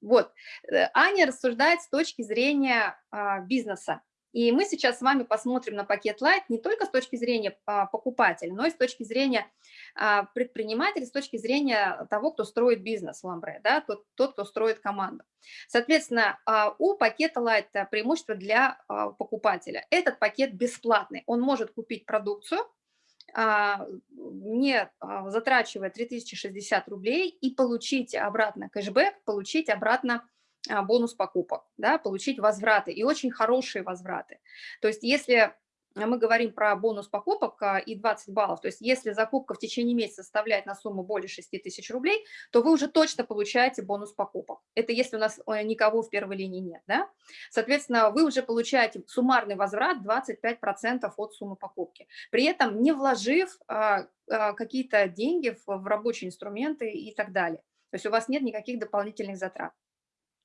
S1: Вот, э, Аня рассуждает с точки зрения бизнеса. И мы сейчас с вами посмотрим на пакет Light не только с точки зрения а, покупателя, но и с точки зрения а, предпринимателя, с точки зрения того, кто строит бизнес в Ламбре, да, тот, тот, кто строит команду. Соответственно, а, у пакета Light преимущество для покупателя. Этот пакет бесплатный, он может купить продукцию, не затрачивая 3060 рублей и получить обратно кэшбэк, получить обратно бонус покупок, да, получить возвраты, и очень хорошие возвраты. То есть если мы говорим про бонус покупок а, и 20 баллов, то есть если закупка в течение месяца составляет на сумму более 6 тысяч рублей, то вы уже точно получаете бонус покупок. Это если у нас э, никого в первой линии нет. Да? Соответственно, вы уже получаете суммарный возврат 25% от суммы покупки, при этом не вложив а, какие-то деньги в рабочие инструменты и так далее. То есть у вас нет никаких дополнительных затрат.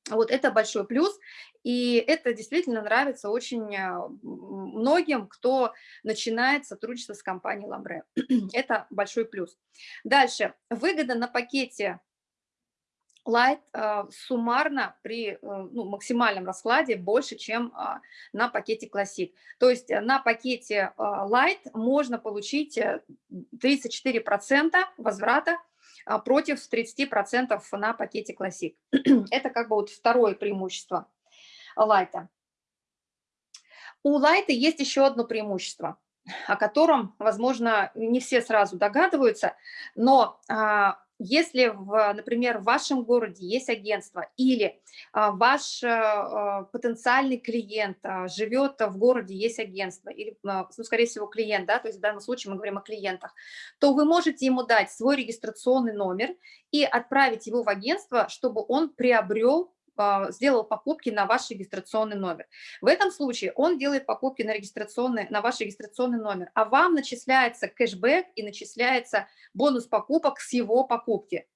S1: Вот это большой плюс, и это действительно нравится очень а, многим, кто начинает сотрудничество с компанией Ламбре. это большой плюс. Дальше. Выгода на пакете Light э, суммарно при э, ну, максимальном раскладе больше, чем э, на пакете Classic. То есть на пакете э, Light можно получить 34% возврата а, против 30% на пакете Classic. Это как бы вот второе преимущество лайта. У лайта есть еще одно преимущество, о котором, возможно, не все сразу догадываются, но а, если, в, например, в вашем городе есть агентство или а, ваш а, потенциальный клиент а, живет в городе, есть агентство, или, ну, скорее всего, клиент, да, то есть в данном случае мы говорим о клиентах, то вы можете ему дать свой регистрационный номер и отправить его в агентство, чтобы он приобрел а, сделал покупки на ваш регистрационный номер. В этом случае он делает покупки на, регистрационный, на ваш регистрационный номер, а вам начисляется кэшбэк и начисляется бонус покупок с его покупки.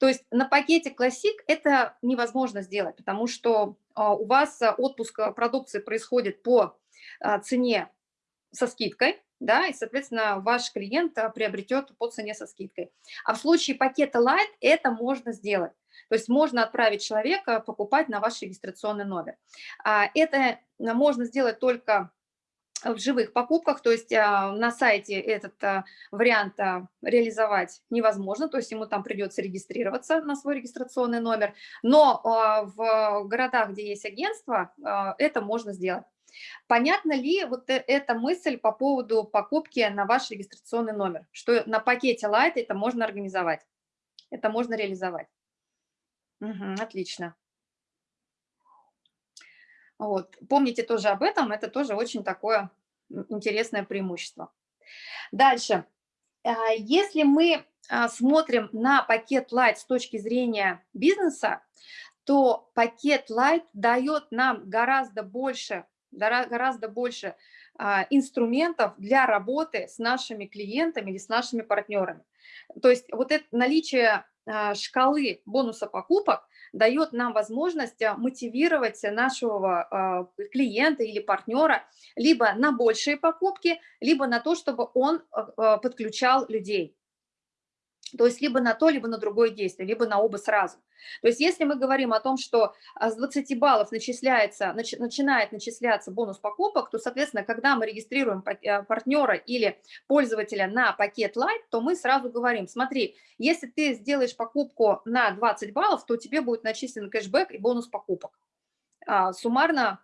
S1: То есть на пакете Classic это невозможно сделать, потому что а, у вас отпуск продукции происходит по а, цене со скидкой, да, и, соответственно, ваш клиент приобретет по цене со скидкой. А в случае пакета Light это можно сделать. То есть можно отправить человека покупать на ваш регистрационный номер. А, это можно сделать только в живых покупках, то есть а, на сайте этот а, вариант реализовать невозможно, то есть ему там придется регистрироваться на свой регистрационный номер, но в городах, где есть агентство, это можно сделать. Понятно ли вот э, эта мысль по поводу покупки на ваш регистрационный номер, что на пакете Light это можно организовать, это можно реализовать? Мгм. Отлично. Вот. Помните тоже об этом, это тоже очень такое интересное преимущество. Дальше. А, если мы а, смотрим на пакет Light с точки зрения бизнеса, то пакет Light дает нам гораздо больше, гораздо больше а, инструментов для работы с нашими клиентами или с нашими партнерами. То есть вот это наличие а, шкалы бонуса покупок дает нам возможность а, мотивировать нашего клиента или партнера либо на большие покупки, либо на то, чтобы он подключал людей. То есть либо на то, либо на другое действие, либо на оба сразу. То есть если мы говорим о том, что а, с 20 баллов начисляется, начи, начинает начисляться бонус покупок, то, соответственно, когда мы регистрируем э, партнера или пользователя на пакет Light, то мы сразу говорим, смотри, если ты сделаешь покупку на 20 баллов, то тебе будет начислен кэшбэк и бонус покупок. А, суммарно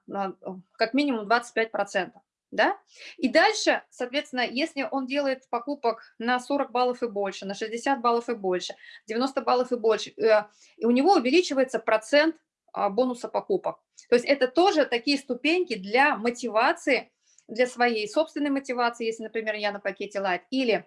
S1: как минимум 25% да? И дальше, соответственно, если он делает покупок на 40 баллов и больше, на 60 баллов и больше, 90 баллов и больше, э, и у него увеличивается процент а, бонуса покупок. То есть это тоже такие ступеньки для мотивации, для своей собственной мотивации, если, например, я на пакете Light, или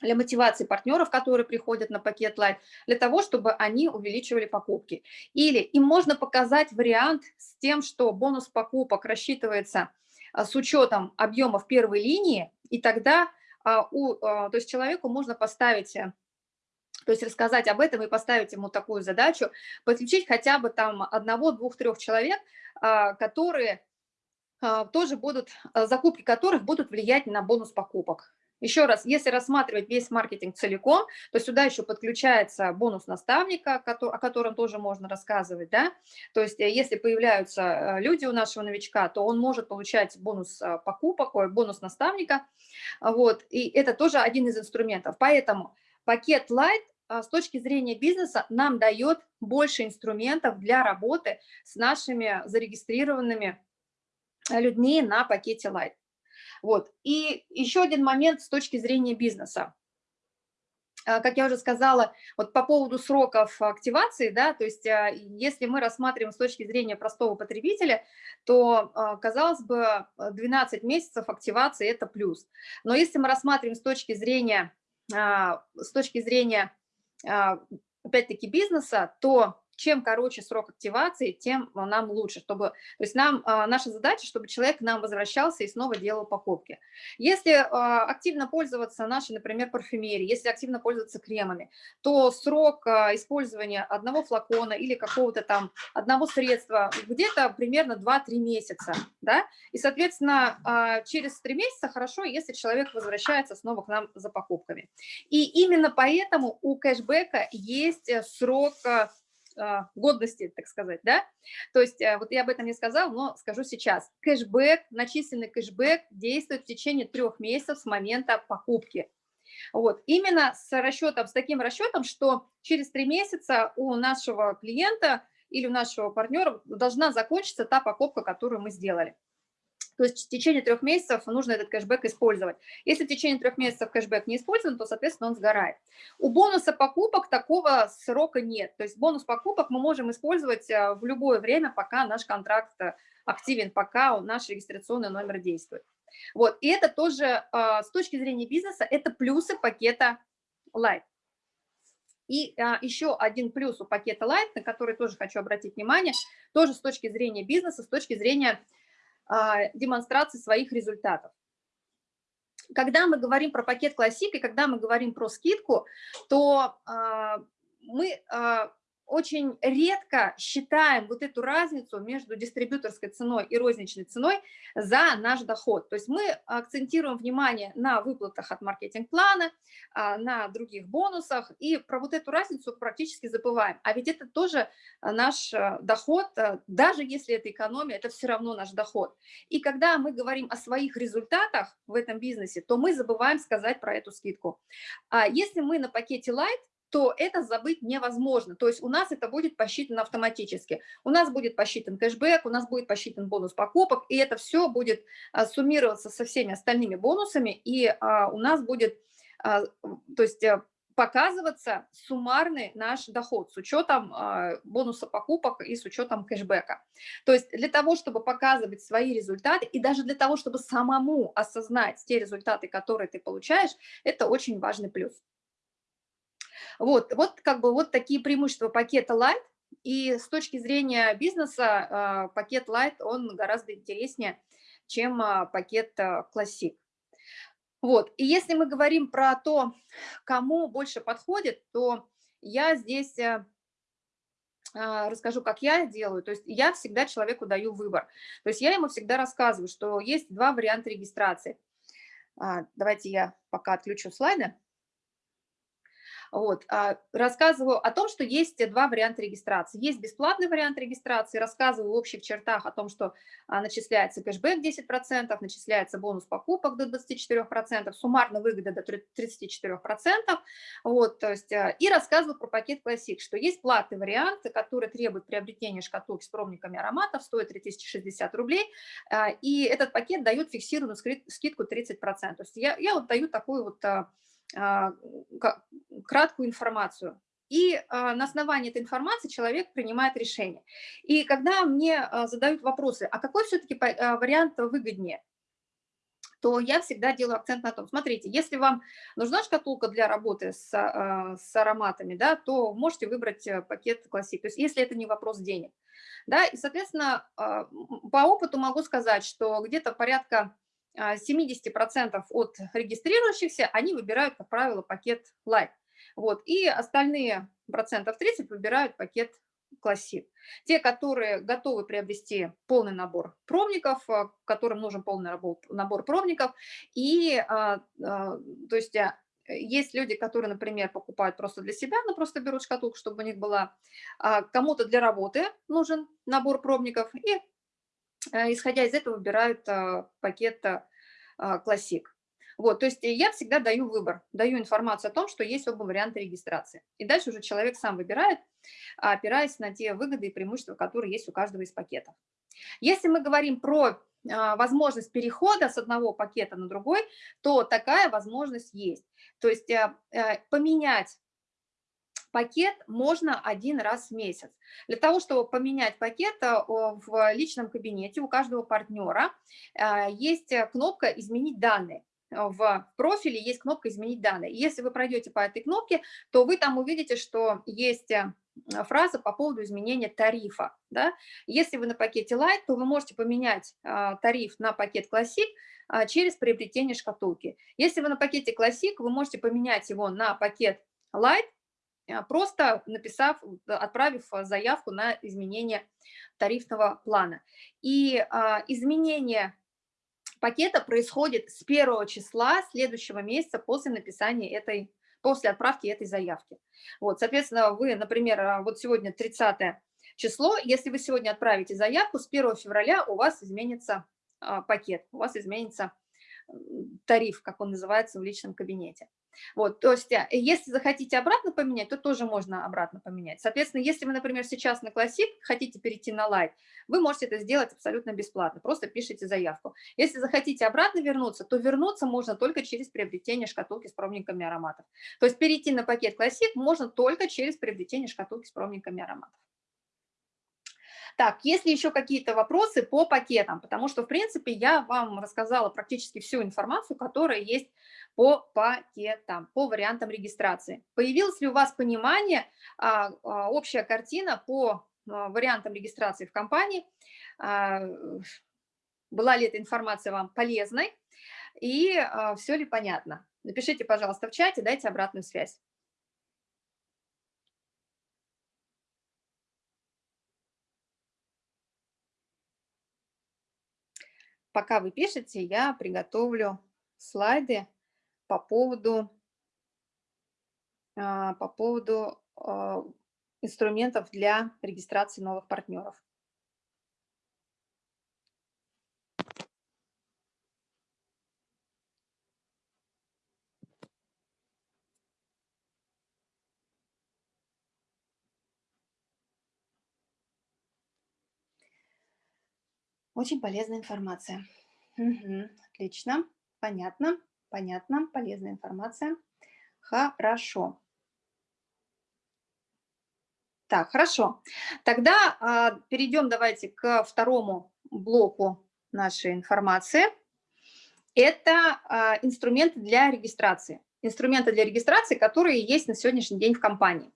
S1: для мотивации партнеров, которые приходят на пакет Light, для того, чтобы они увеличивали покупки. Или им можно показать вариант с тем, что бонус покупок рассчитывается с учетом объемов первой линии, и тогда а, у, а, то есть человеку можно поставить, э, то есть рассказать об этом и поставить ему такую задачу, подключить хотя бы там одного, двух, трех человек, которые тоже будут, закупки которых будут влиять на бонус покупок. Еще раз, если рассматривать весь маркетинг целиком, то сюда еще подключается бонус наставника, о котором тоже можно рассказывать, да, то есть э, если появляются э, люди у нашего новичка, то он может получать бонус э, покупок, бонус наставника, вот, и это тоже один из инструментов, поэтому пакет Light с точки зрения бизнеса нам дает больше инструментов для работы с нашими зарегистрированными людьми на пакете Light. Вот. И еще один момент с точки зрения бизнеса. А, как я уже сказала, вот по поводу сроков активации, да, то есть а, если мы рассматриваем с точки зрения простого потребителя, то, а, казалось бы, 12 месяцев активации – это плюс. Но если мы рассматриваем с точки зрения, с точки зрения опять-таки бизнеса, то чем короче срок активации, тем нам лучше, чтобы, то есть нам, наша задача, чтобы человек к нам возвращался и снова делал покупки. Если активно пользоваться нашей, например, парфюмерией, если активно пользоваться кремами, то срок использования одного флакона или какого-то там одного средства где-то примерно 2-3 месяца, да, и, соответственно, через 3 месяца хорошо, если человек возвращается снова к нам за покупками. И именно поэтому у кэшбэка есть срок а, годности, так сказать, да. То есть э, вот я об этом не сказала, но скажу сейчас. Кэшбэк, начисленный кэшбэк действует в течение трех месяцев с момента покупки. Вот, именно с расчетом, с таким расчетом, что через три месяца у нашего клиента или у нашего партнера должна закончиться та покупка, которую мы сделали. То есть в течение трех месяцев нужно этот кэшбэк использовать. Если в течение трех месяцев кэшбэк не использован, то, соответственно, он сгорает. У бонуса покупок такого срока нет. То есть бонус покупок мы можем использовать э, в любое время, пока наш контракт э, активен, пока наш регистрационный номер действует. Вот, и это тоже э, с точки зрения бизнеса, это плюсы пакета Light. И а, еще один плюс у пакета Light, на который тоже хочу обратить внимание, тоже с точки зрения бизнеса, с точки зрения демонстрации своих результатов. Когда мы говорим про пакет классик и когда мы говорим про скидку, то а, мы а, очень редко считаем вот эту разницу между дистрибьюторской ценой и розничной ценой за наш доход. То есть мы акцентируем внимание на выплатах от маркетинг-плана, а, на других бонусах, и про вот эту разницу практически забываем. А ведь это тоже наш э, доход, даже если это экономия, это все равно наш доход. И когда мы говорим о своих результатах в этом бизнесе, то мы забываем сказать про эту скидку. А если мы на пакете Light, то это забыть невозможно. То есть у нас это будет посчитано автоматически. У нас будет посчитан кэшбэк, у нас будет посчитан бонус покупок, и это все будет а, суммироваться со всеми остальными бонусами, и а, у нас будет, а, то есть э, показываться суммарный наш доход с учетом бонуса покупок и с учетом кэшбэка. То есть для того, чтобы показывать свои результаты и даже для того, чтобы самому осознать те результаты, которые ты получаешь, это очень важный плюс. Вот, вот как бы вот такие преимущества пакета Light. И с точки зрения бизнеса а, пакет Light, он гораздо интереснее, чем а, пакет Classic. Вот, и если мы говорим про то, кому больше подходит, то я здесь э, а, расскажу, как я делаю. То есть я всегда человеку даю выбор. То есть я ему всегда рассказываю, что есть два варианта регистрации. Давайте я пока отключу слайды. Вот. А, рассказываю о том, что есть два варианта регистрации. Есть бесплатный вариант регистрации, рассказываю в общих чертах о том, что а, начисляется кэшбэк 10%, начисляется бонус покупок до 24%, суммарно выгода до 34%. Вот, то есть, а, и рассказываю про пакет Classic, что есть платный вариант, который требует приобретения шкатулки с пробниками ароматов, стоит 3060 рублей, и этот пакет дает фиксированную скидку 30%. То есть я, я вот даю такую вот а, краткую информацию. И а, на основании этой информации человек принимает решение. И когда мне а, задают вопросы, а какой все-таки вариант выгоднее, то я всегда делаю акцент на том, смотрите, если вам нужна шкатулка для работы с, с ароматами, да, то можете выбрать э, пакет классик, то есть если это не вопрос денег. Да, и, соответственно, по опыту могу сказать, что где-то порядка 70% от регистрирующихся, они выбирают, как правило, пакет Light. Вот, и остальные процентов 30 выбирают пакет Classic. Те, которые готовы приобрести полный набор пробников, а, которым нужен полный набор пробников, и, а, а, то есть, есть люди, которые, например, покупают просто для себя, но просто берут шкатулку, чтобы у них была, кому-то для работы нужен набор пробников, и исходя из этого выбирают а, пакет классик. Вот, то есть я всегда даю выбор, даю информацию о том, что есть оба варианта регистрации. И дальше уже человек сам выбирает, опираясь на те выгоды и преимущества, которые есть у каждого из пакетов. Если мы говорим про а, возможность перехода с одного пакета на другой, то такая возможность есть. То есть э, э, поменять пакет можно один раз в месяц. Для того, чтобы поменять пакет э, в личном кабинете у каждого партнера э, есть кнопка «Изменить данные» в профиле есть кнопка «Изменить данные». Если вы пройдете по этой кнопке, то вы там увидите, что есть э, фраза по поводу изменения тарифа. Да? Если вы на пакете Light, то вы можете поменять тариф на пакет Classic через приобретение шкатулки. Если вы на пакете Classic, вы можете поменять его на пакет Light, просто написав, отправив заявку на изменение тарифного плана. И а, изменение пакета происходит с первого числа следующего месяца после написания этой после отправки этой заявки. Вот, соответственно, вы, например, а, вот сегодня 30 число, если вы сегодня отправите заявку, с 1 февраля у вас изменится а, пакет, у вас изменится тариф, как он называется в личном кабинете. Вот, то есть, э, если захотите обратно поменять, то тоже можно обратно поменять. Соответственно, если вы, например, сейчас на Classic хотите перейти на Light, вы можете это сделать абсолютно бесплатно, просто пишите заявку. Если захотите обратно вернуться, то вернуться можно только через приобретение шкатулки с пробниками ароматов. То есть перейти на пакет Classic можно только через приобретение шкатулки с пробниками ароматов. Так, есть ли еще какие-то вопросы по пакетам? Потому что, в принципе, я вам рассказала практически всю информацию, которая есть по пакетам, по вариантам регистрации. Появилось ли у вас понимание, а, а, общая картина по а, вариантам регистрации в компании? Была ли эта информация вам полезной? И все ли понятно? Напишите, пожалуйста, в чате, дайте обратную связь. пока вы пишете, я приготовлю слайды по поводу, а, по поводу а, инструментов для регистрации новых партнеров. Очень полезная информация. Угу, отлично, понятно, понятно, полезная информация. Хорошо. Так, хорошо. Тогда а, перейдем давайте к второму блоку нашей информации. Это а, инструменты для регистрации. Инструменты для регистрации, которые есть на сегодняшний день в компании.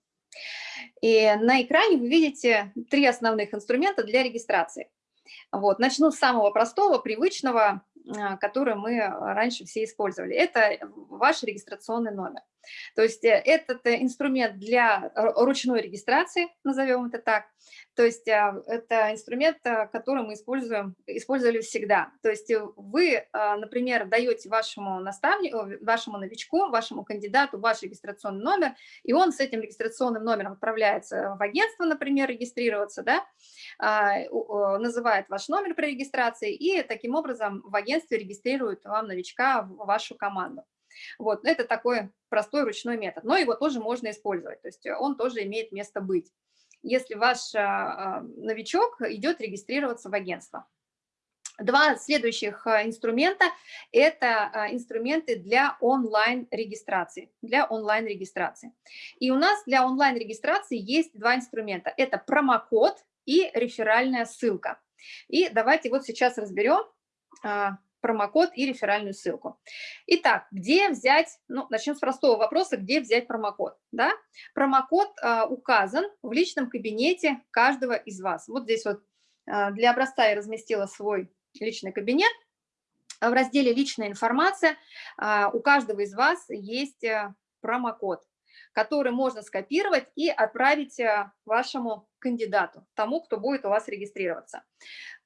S1: И на экране вы видите три основных инструмента для регистрации. Вот. Начну с самого простого, привычного, который мы раньше все использовали. Это ваш регистрационный номер. То есть э, этот э, инструмент для ручной регистрации, назовем это так, то есть а, это инструмент, э, который мы используем, использовали всегда. То есть вы, а, например, даете вашему наставнику, вашему новичку, вашему кандидату ваш регистрационный номер, и он с этим регистрационным номером отправляется в агентство, например, регистрироваться, да, а, называет ваш номер при регистрации, и таким образом в агентстве регистрирует вам новичка в вашу команду. Вот, это такой простой ручной метод, но его тоже можно использовать, то есть он тоже имеет место быть если ваш а, а, новичок идет регистрироваться в агентство. Два следующих инструмента – это инструменты для онлайн-регистрации. Для онлайн-регистрации. И у нас для онлайн-регистрации есть два инструмента. Это промокод и реферальная ссылка. И давайте вот сейчас разберем промокод и реферальную ссылку. Итак, где взять, ну, начнем с простого вопроса, где взять промокод, да? Промокод а, указан в личном кабинете каждого из вас. Вот здесь вот а, для образца я разместила свой личный кабинет. В разделе «Личная информация» а, у каждого из вас есть а, промокод который можно скопировать и отправить э, вашему кандидату, тому, кто будет у вас регистрироваться.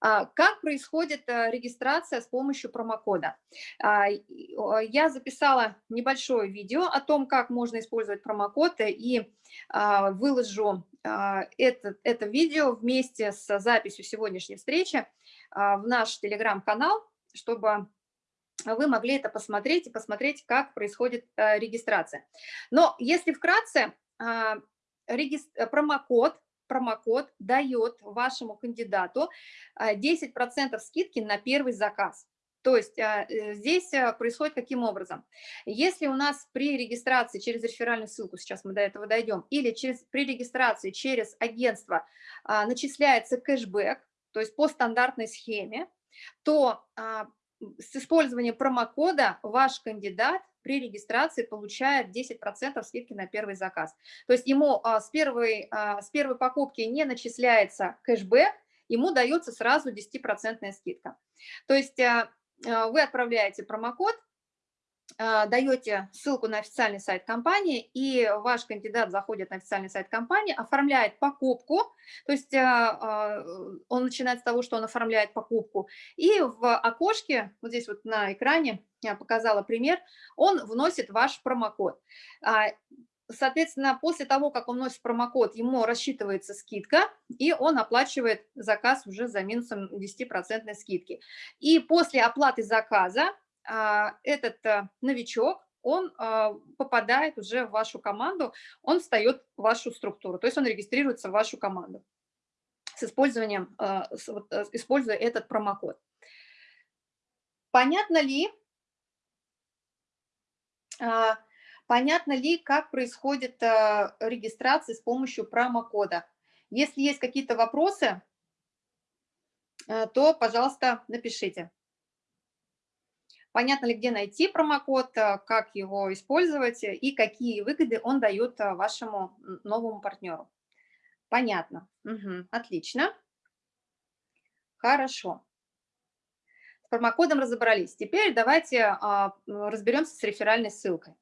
S1: А, как происходит э, регистрация с помощью промокода? А, я записала небольшое видео о том, как можно использовать промокод, и а, выложу это, это видео вместе с записью сегодняшней встречи в наш телеграм-канал, чтобы вы могли это посмотреть и посмотреть, как происходит э, регистрация. Но если вкратце, а, промокод, промокод дает вашему кандидату 10% а, скидки на первый заказ. То есть а, э, здесь э, происходит каким образом? Если у нас при регистрации через реферальную ссылку, сейчас мы до этого дойдем, или через, при регистрации через агентство начисляется кэшбэк, то есть по стандартной схеме, то с использованием промокода ваш кандидат при регистрации получает 10% скидки на первый заказ. То есть ему а, с первой, а, с первой покупки не начисляется кэшбэк, ему дается сразу 10% скидка. То есть а, вы отправляете промокод, даете ссылку на официальный сайт компании, и ваш кандидат заходит на официальный сайт компании, оформляет покупку, то есть а, а, он начинает с того, что он оформляет покупку, и в окошке, вот здесь вот на экране, я показала пример, он вносит ваш промокод. Соответственно, после того, как он вносит промокод, ему рассчитывается скидка, и он оплачивает заказ уже за минусом 10% скидки. И после оплаты заказа а, этот э, новичок, он а, попадает уже в вашу команду, он встает в вашу структуру, то есть он регистрируется в вашу команду с использованием, а, э, используя этот промокод. Понятно ли, понятно ли, как происходит регистрация с помощью промокода? Если есть какие-то вопросы, э, то, пожалуйста, напишите. Понятно ли, где найти промокод, э, как его использовать и какие выгоды он дает э, вашему новому партнеру. Понятно. Угу. Отлично. Хорошо. С промокодом разобрались. Теперь давайте а, разберемся с реферальной ссылкой.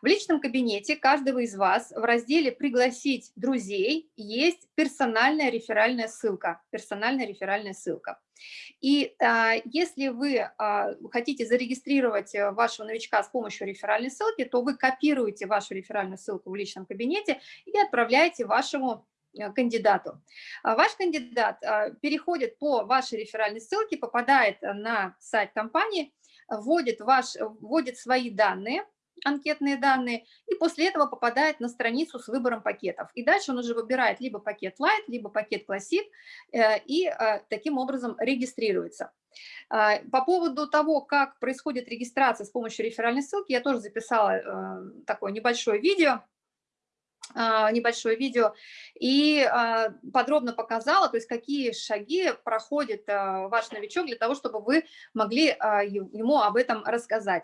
S1: В личном кабинете каждого из вас в разделе «Пригласить друзей» есть персональная реферальная ссылка. Персональная реферальная ссылка. И а, если вы а, хотите зарегистрировать э, вашего новичка с помощью реферальной ссылки, то вы копируете вашу реферальную ссылку в личном кабинете и отправляете вашему э, кандидату. А ваш кандидат а, переходит по вашей реферальной ссылке, попадает на сайт компании, вводит, ваш, вводит свои данные, анкетные данные, и после этого попадает на страницу с выбором пакетов. И дальше он уже выбирает либо пакет Light, либо пакет Classic, э, и э, таким образом регистрируется. А, по поводу того, как происходит регистрация с помощью реферальной ссылки, я тоже записала э, такое небольшое видео, небольшое видео и подробно показала, то есть какие шаги проходит ваш новичок для того, чтобы вы могли ему об этом рассказать.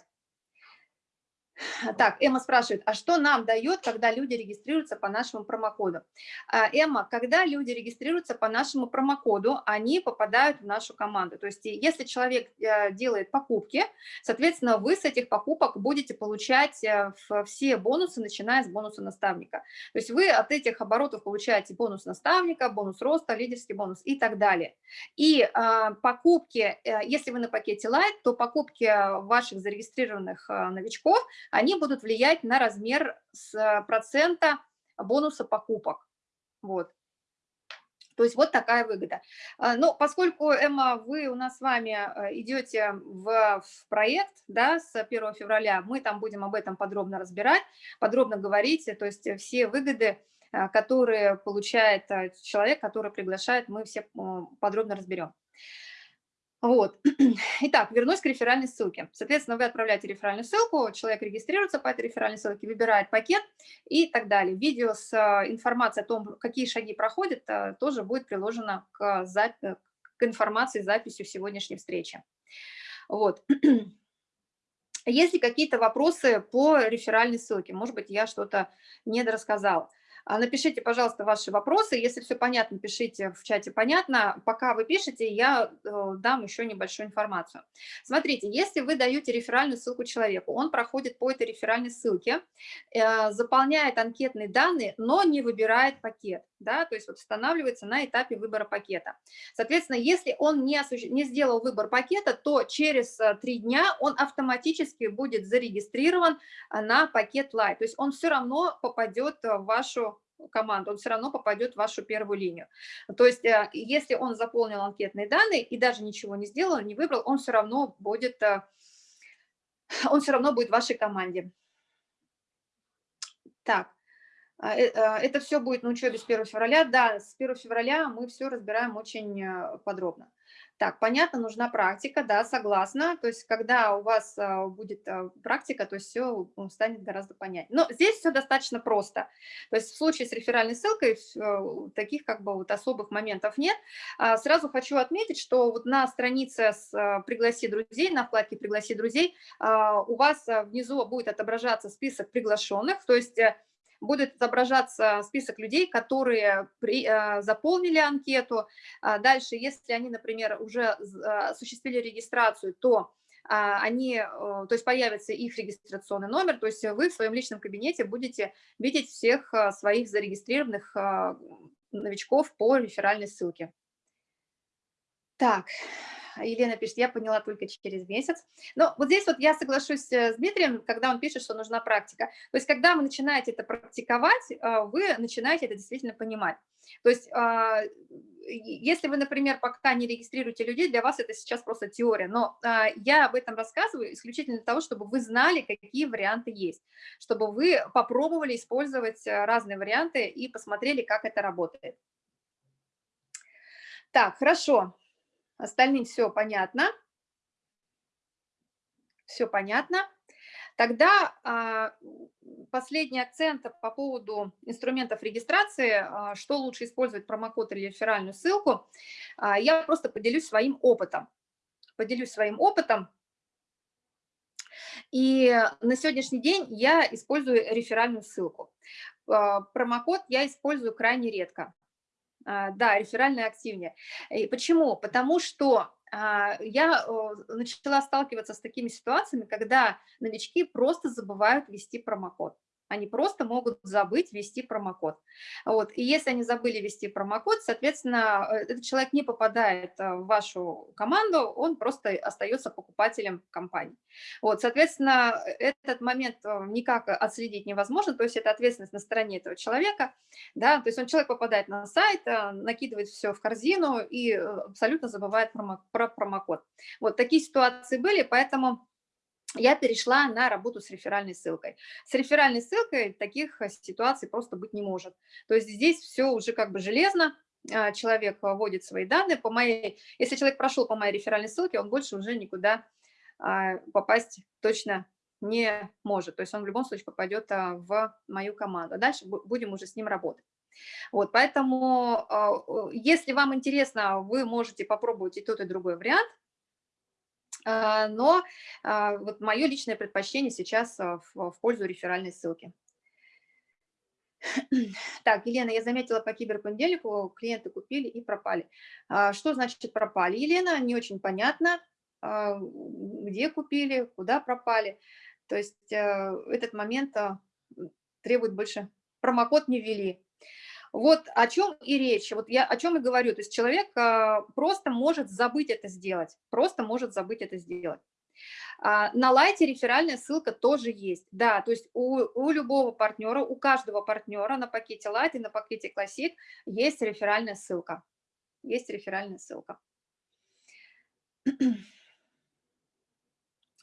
S1: Так, Эмма спрашивает, а что нам дает, когда люди регистрируются по нашему промокоду? А, Эмма, когда люди регистрируются по нашему промокоду, они попадают в нашу команду. То есть если человек э, делает покупки, соответственно, вы с этих покупок будете получать э, все бонусы, начиная с бонуса наставника. То есть вы от этих оборотов получаете бонус наставника, бонус роста, лидерский бонус и так далее. И а, покупки, э, если вы на пакете Light, то покупки ваших зарегистрированных новичков – они будут влиять на размер с э, процента бонуса покупок. Вот. То есть вот такая выгода. А, но поскольку, Эмма, вы у нас с вами э, идете в, проект да, с 1 февраля, мы там будем об этом подробно разбирать, подробно говорить, то есть все выгоды, э, которые получает человек, который приглашает, мы все подробно разберем. Вот. Итак, вернусь к реферальной ссылке. Соответственно, вы отправляете реферальную ссылку, человек регистрируется по этой реферальной ссылке, выбирает пакет и так далее. Видео с э, информацией о том, какие шаги проходят, э, тоже будет приложено к, э, к информации, записью сегодняшней встречи. Вот. Есть ли какие-то вопросы по реферальной ссылке? Может быть, я что-то недорассказала. А, напишите, пожалуйста, ваши вопросы. Если все понятно, пишите в чате «понятно». Пока вы пишете, я э, дам еще небольшую информацию. Смотрите, если вы даете реферальную ссылку человеку, он проходит по этой реферальной ссылке, э, заполняет анкетные данные, но не выбирает пакет. Да, то есть вот устанавливается на этапе выбора пакета. Соответственно, если он не, не сделал выбор пакета, то через э, три дня он автоматически будет зарегистрирован на пакет Light. То есть он все равно попадет в вашу команду, он все равно попадет в вашу первую линию. То есть э, если он заполнил анкетные данные и даже ничего не сделал, не выбрал, он все равно будет, э, он все равно будет в вашей команде. Так, э, это все будет на учебе с 1 февраля. Да, с 1 февраля мы все разбираем очень подробно. Так, понятно, нужна практика, да, согласна. То есть, когда у вас а, будет а, практика, то все станет гораздо понятнее. Но здесь все достаточно просто. То есть, в случае с реферальной ссылкой а, таких как бы вот особых моментов нет. Сразу хочу отметить, что вот на странице с «Пригласи друзей», на вкладке «Пригласи друзей» у вас внизу будет отображаться список приглашенных, то есть э, будет отображаться список людей, которые при, э, заполнили анкету. А дальше, если они, например, уже а, осуществили регистрацию, то а, они, э, то есть появится их регистрационный номер, то есть вы в своем личном кабинете будете видеть всех своих зарегистрированных новичков по реферальной ссылке. Так, Елена пишет, я поняла только через месяц. Но вот здесь вот я соглашусь э, с Дмитрием, когда он пишет, что нужна практика. То есть когда вы начинаете это практиковать, э, вы начинаете это действительно понимать. То есть а, если вы, например, пока не регистрируете людей, для вас это сейчас просто теория, но а, я об этом рассказываю исключительно для того, чтобы вы знали, какие варианты есть, чтобы вы попробовали использовать э, разные варианты и посмотрели, как это работает. Так, хорошо. Остальным все понятно. Все понятно. Тогда а, последний акцент по поводу инструментов регистрации, а, что лучше использовать, промокод или реферальную ссылку, а, я просто поделюсь своим опытом. Поделюсь своим опытом. И на сегодняшний день я использую реферальную ссылку. Промокод я использую крайне редко. А, да, реферальная активнее. И почему? Потому что а, я начала сталкиваться с такими ситуациями, когда новички просто забывают ввести промокод они просто могут забыть ввести промокод. Вот. И если они забыли ввести промокод, соответственно, э, этот человек не попадает э, в вашу команду, он просто остается покупателем компании. Вот. Соответственно, этот момент э, никак отследить невозможно, то есть это ответственность на стороне этого человека. Да? То есть он человек попадает на сайт, накидывает все в корзину и абсолютно забывает про промокод. Вот такие ситуации были, поэтому я перешла на работу с реферальной ссылкой. С реферальной ссылкой таких э, ситуаций просто быть не может. То есть здесь все уже как бы железно, а, человек вводит свои данные. По моей, если человек прошел по моей реферальной ссылке, он больше уже никуда а, попасть точно не может. То есть он в любом случае попадет а, в мою команду. Дальше будем уже с ним работать. Вот, поэтому, если вам интересно, вы можете попробовать и тот, и другой вариант. А, но а, вот мое личное предпочтение сейчас а, в пользу реферальной ссылки. Так, Елена, я заметила по киберпонедельнику, клиенты купили и пропали. Что значит пропали? Елена, не очень понятно, где купили, куда пропали. То есть этот момент требует больше. Промокод не ввели. Вот о чем и речь, вот я о чем и говорю, то есть человек а, просто может забыть это сделать, просто может забыть это сделать. А, на лайте реферальная ссылка тоже есть, да, то есть у, у любого партнера, у каждого партнера на пакете Light и на пакете Classic есть реферальная ссылка, есть реферальная ссылка.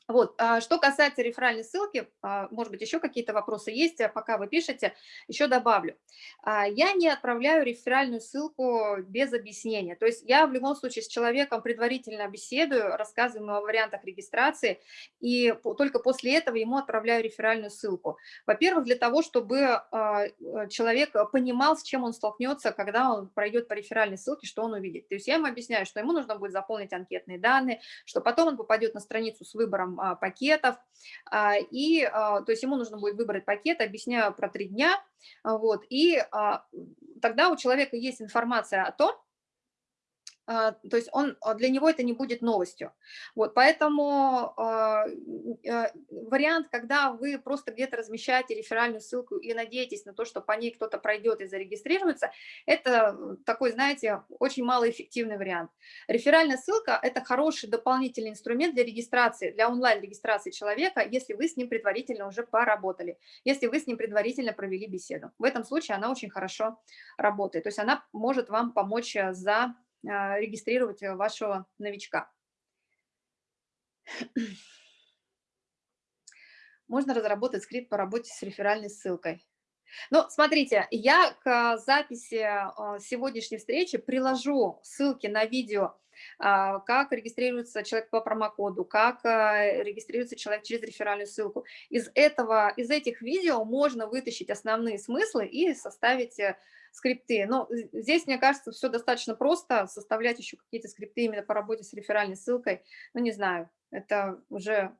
S1: Вот, а что касается реферальной ссылки, а, может быть, еще какие-то вопросы есть, а пока вы пишете, еще добавлю. Я не отправляю реферальную ссылку без объяснения, то есть я в любом случае с человеком предварительно беседую, рассказываю о вариантах регистрации, и только после этого ему отправляю реферальную ссылку. Во-первых, для того, чтобы человек понимал, с чем он столкнется, когда он пройдет по реферальной ссылке, что он увидит. То есть я ему объясняю, что ему нужно будет заполнить анкетные данные, что потом он попадет на страницу с выбором а, пакетов, а, и, а, то есть ему нужно будет выбрать пакет, объясняю про три дня, вот, и тогда у человека есть информация о том, то есть он, а, для него это не будет новостью. Вот, поэтому а, вариант, когда вы просто где-то размещаете реферальную ссылку и надеетесь на то, что по ней кто-то пройдет и зарегистрируется, это такой, знаете, очень малоэффективный вариант. Реферальная ссылка – это хороший дополнительный инструмент для регистрации, для онлайн-регистрации человека, если вы с ним предварительно уже поработали, если вы с ним предварительно провели беседу. В этом случае она очень хорошо работает, то есть она может вам помочь за а, регистрировать э, вашего новичка. Можно разработать скрипт по работе с реферальной ссылкой. Ну, смотрите, я к записи а, сегодняшней встречи приложу ссылки на видео а, как регистрируется человек по промокоду, как а, регистрируется человек через реферальную ссылку. Из, этого, из этих видео можно вытащить основные смыслы и составить э, скрипты. Но здесь, мне кажется, все достаточно просто, составлять еще какие-то скрипты именно по работе с реферальной ссылкой, ну, не знаю, это уже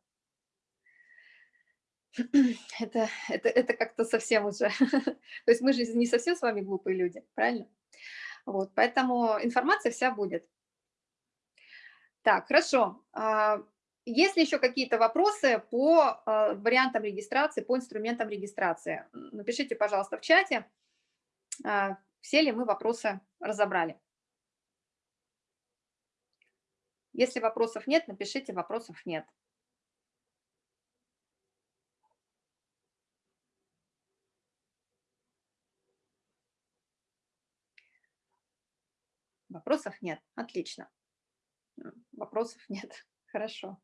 S1: это, это, это как-то совсем уже... То есть мы же не совсем с вами глупые люди, правильно? Вот, поэтому информация вся будет. Так, хорошо. А, есть ли еще какие-то вопросы по а, вариантам регистрации, по инструментам регистрации? Напишите, пожалуйста, в чате, все ли мы вопросы разобрали. Если вопросов нет, напишите, вопросов нет. Вопросов нет. Отлично. Вопросов нет. Хорошо.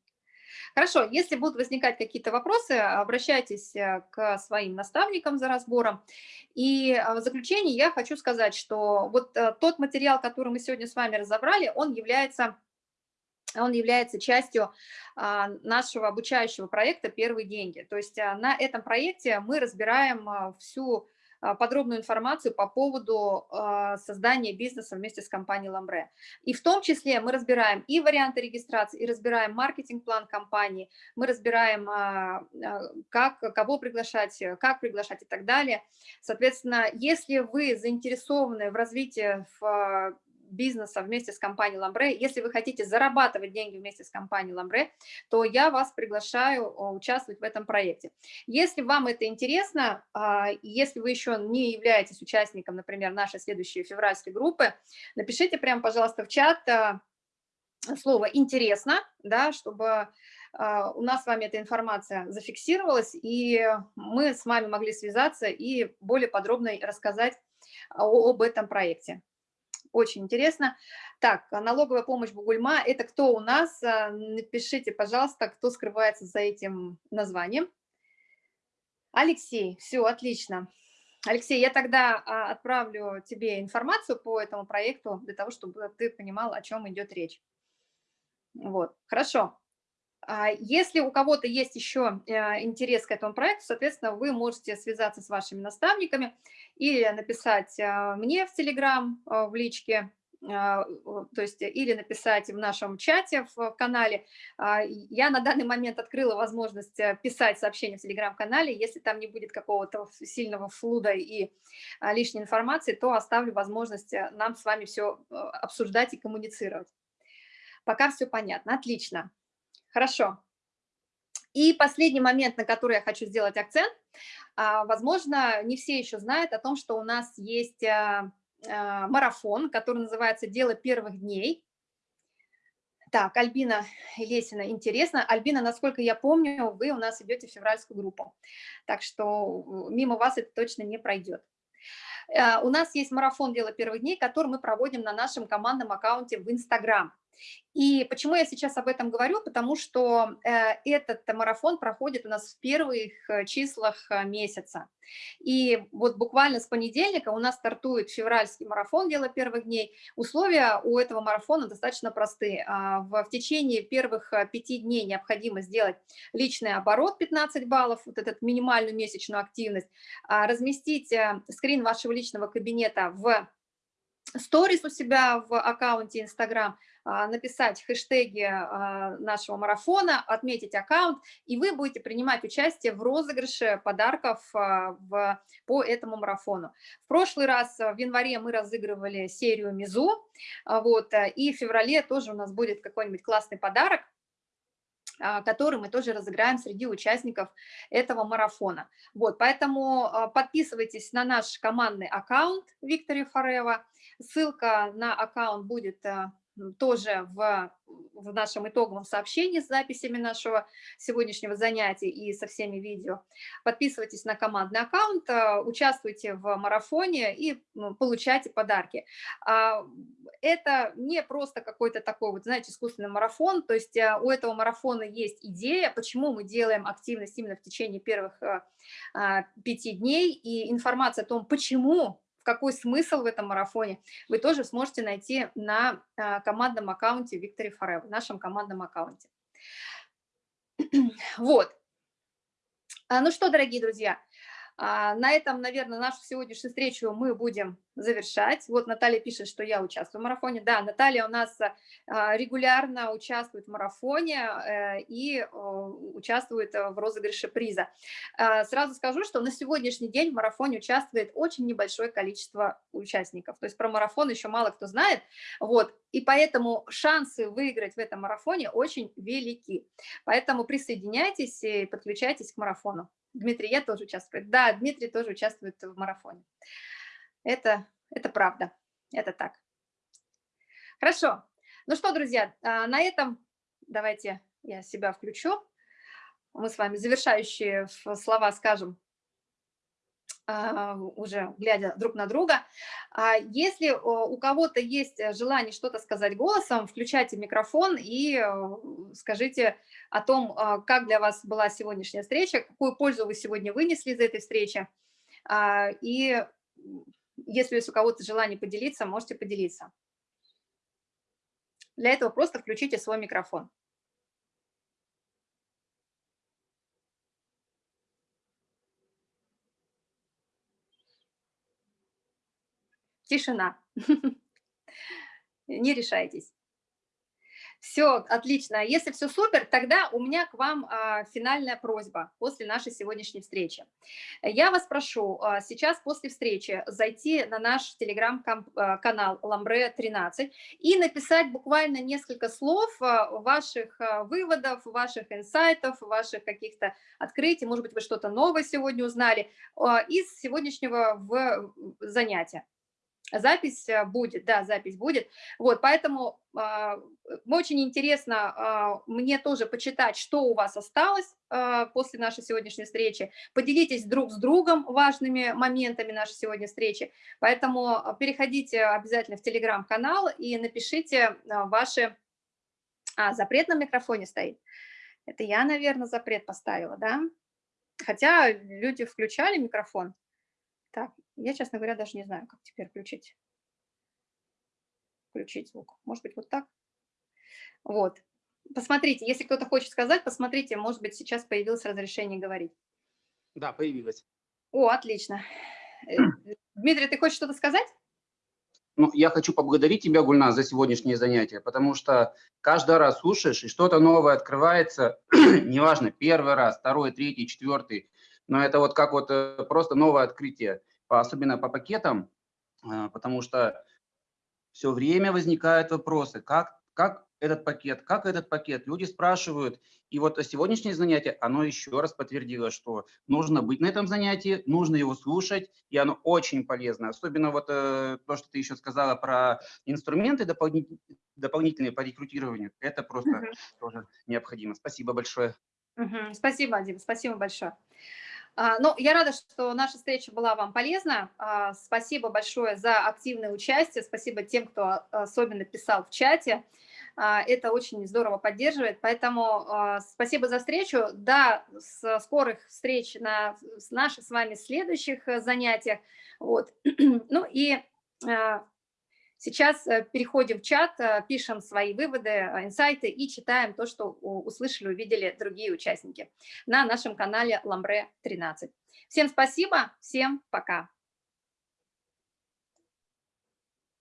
S1: Хорошо, если будут возникать какие-то вопросы, обращайтесь э, к своим наставникам за разбором. И э, в заключение я хочу сказать, что вот э, тот материал, который мы сегодня с вами разобрали, он является он является частью а, нашего обучающего проекта «Первые деньги». То есть на этом проекте мы разбираем всю подробную информацию по поводу а, создания бизнеса вместе с компанией Ламбре. И в том числе мы разбираем и варианты регистрации, и разбираем маркетинг-план компании, мы разбираем, а, как, кого приглашать, как приглашать и так далее. Соответственно, если вы заинтересованы в развитии в бизнеса вместе с компанией Ламбре. Если вы хотите зарабатывать деньги вместе с компанией Ламбре, то я вас приглашаю участвовать в этом проекте. Если вам это интересно, а, если вы еще не являетесь участником, например, нашей следующей февральской группы, напишите прямо, пожалуйста, в чат а, слово «интересно», да, чтобы а, у нас с вами эта информация зафиксировалась, и мы с вами могли связаться и более подробно рассказать об этом проекте очень интересно. Так, налоговая помощь Бугульма, это кто у нас? А, напишите, пожалуйста, кто скрывается за этим названием. Алексей, все, отлично. Алексей, я тогда а, отправлю тебе информацию по этому проекту, для того, чтобы ты понимал, о чем идет речь. Вот, хорошо. А если у кого-то есть еще э, интерес к этому проекту, соответственно, вы можете связаться с вашими наставниками или написать а, мне в Телеграм, а, в личке, то есть или написать в нашем чате в канале. Я на данный момент открыла возможность э, писать сообщения в Телеграм-канале. Если там не будет какого-то сильного флуда и лишней информации, то оставлю возможность э, нам с вами все обсуждать и коммуницировать. Пока все понятно. Отлично. Хорошо. И последний момент, на который я хочу сделать акцент. А, возможно, не все еще знают о том, что у нас есть а, а, марафон, который называется «Дело первых дней». Так, Альбина Лесина, интересно. Альбина, насколько я помню, вы у нас идете в февральскую группу, так что мимо вас это точно не пройдет. У нас есть марафон «Дело первых дней», который мы проводим на нашем командном аккаунте в Инстаграм. И почему я сейчас об этом говорю? Потому что э, этот марафон проходит у нас в первых э, числах э, месяца. И вот буквально с понедельника у нас стартует февральский марафон «Дело первых дней». Условия у этого марафона достаточно простые. А, в, течение первых пяти дней необходимо сделать личный оборот 15 баллов, вот этот минимальную месячную активность, а, разместить скрин вашего личного кабинета в сторис у себя в аккаунте Instagram, написать хэштеги а, нашего марафона, отметить аккаунт, и вы будете принимать участие в розыгрыше подарков а, в, по этому марафону. В прошлый раз, в январе, мы разыгрывали серию Мизу, вот, и в феврале тоже у нас будет какой-нибудь классный подарок, который мы тоже разыграем среди участников этого марафона. Вот, поэтому подписывайтесь на наш командный аккаунт Виктори Форева. Ссылка на аккаунт будет тоже в, в нашем итоговом сообщении с записями нашего сегодняшнего занятия и со всеми видео. Подписывайтесь на командный аккаунт, э, участвуйте в марафоне и получайте подарки. А, это не просто какой-то такой, вот, знаете, искусственный марафон, то есть э, у этого марафона есть идея, почему мы делаем активность именно в течение первых а, пяти дней, и информация о том, почему какой смысл в этом марафоне, вы тоже сможете найти на командном аккаунте Victory Forever, нашем командном аккаунте. Вот. Ну что, дорогие друзья, а, на этом, наверное, нашу сегодняшнюю встречу мы будем завершать. Вот Наталья пишет, что я участвую в марафоне. Да, Наталья у нас а, регулярно участвует в марафоне э, и участвует в розыгрыше приза. А, сразу скажу, что на сегодняшний день в марафоне участвует очень небольшое количество участников. То есть про марафон еще мало кто знает. Вот. И поэтому шансы выиграть в этом марафоне очень велики. Поэтому присоединяйтесь и подключайтесь к марафону. Дмитрий, я тоже участвую. Да, Дмитрий тоже участвует в марафоне. Это, это правда, это так. Хорошо. Ну что, друзья, а, на этом давайте я себя включу. Мы с вами завершающие слова скажем уже глядя друг на друга. А если у кого-то есть желание что-то сказать голосом, включайте микрофон и скажите о том, а, как для вас была сегодняшняя встреча, какую пользу вы сегодня вынесли из этой встречи. И если есть у кого-то желание поделиться, можете поделиться. Для этого просто включите свой микрофон. Тишина. Не решайтесь. Все, отлично. Если все супер, тогда у меня к вам а, финальная просьба после нашей сегодняшней встречи. Я вас прошу а, сейчас после встречи зайти на наш телеграм-канал Ламбре 13 и написать буквально несколько слов а, ваших а, выводов, ваших инсайтов, ваших каких-то открытий, может быть, вы что-то новое сегодня узнали а, из сегодняшнего в, занятия. Запись э, будет, да, запись будет. Вот, поэтому э, очень интересно э, мне тоже почитать, что у вас осталось э, после нашей сегодняшней встречи. Поделитесь друг с другом важными моментами нашей сегодняшней встречи. Поэтому переходите обязательно в телеграм-канал и напишите ваши... А, запрет на микрофоне стоит. Это я, наверное, запрет поставила, да? Хотя люди включали микрофон. Так, я, честно говоря, даже не знаю, как теперь включить, включить звук. Может быть, вот так? Вот. Посмотрите, если кто-то хочет сказать, посмотрите, может быть, сейчас появилось разрешение говорить.
S2: Да, появилось.
S1: О, отлично. Э, Дмитрий, ты хочешь что-то сказать?
S2: Ну, я хочу поблагодарить тебя, Гульна, за сегодняшнее занятие, потому что каждый раз слушаешь, и что-то новое открывается, неважно, первый раз, второй, третий, четвертый, но это вот как вот э, просто новое открытие, особенно по пакетам, э, потому что все время возникают вопросы, как, как этот пакет, как этот пакет, люди спрашивают, и вот сегодняшнее занятие, оно еще раз подтвердило, что нужно быть на этом занятии, нужно его слушать, и оно очень полезно, особенно вот э, то, что ты еще сказала про инструменты дополнительные по рекрутированию, это просто угу. тоже необходимо. Спасибо большое.
S1: Угу. Спасибо, Дим, спасибо большое. А, ну, я рада, что наша встреча была вам полезна. А, спасибо большое за активное участие. Спасибо тем, кто особенно писал в чате. А, это очень здорово поддерживает. Поэтому спасибо за встречу. До скорых встреч на наших с вами следующих э, занятиях. Вот. Ну и Сейчас э, переходим в чат, э, пишем свои выводы, э, инсайты и читаем то, что услышали, увидели другие участники на нашем канале Ламбре 13. Всем спасибо, всем пока.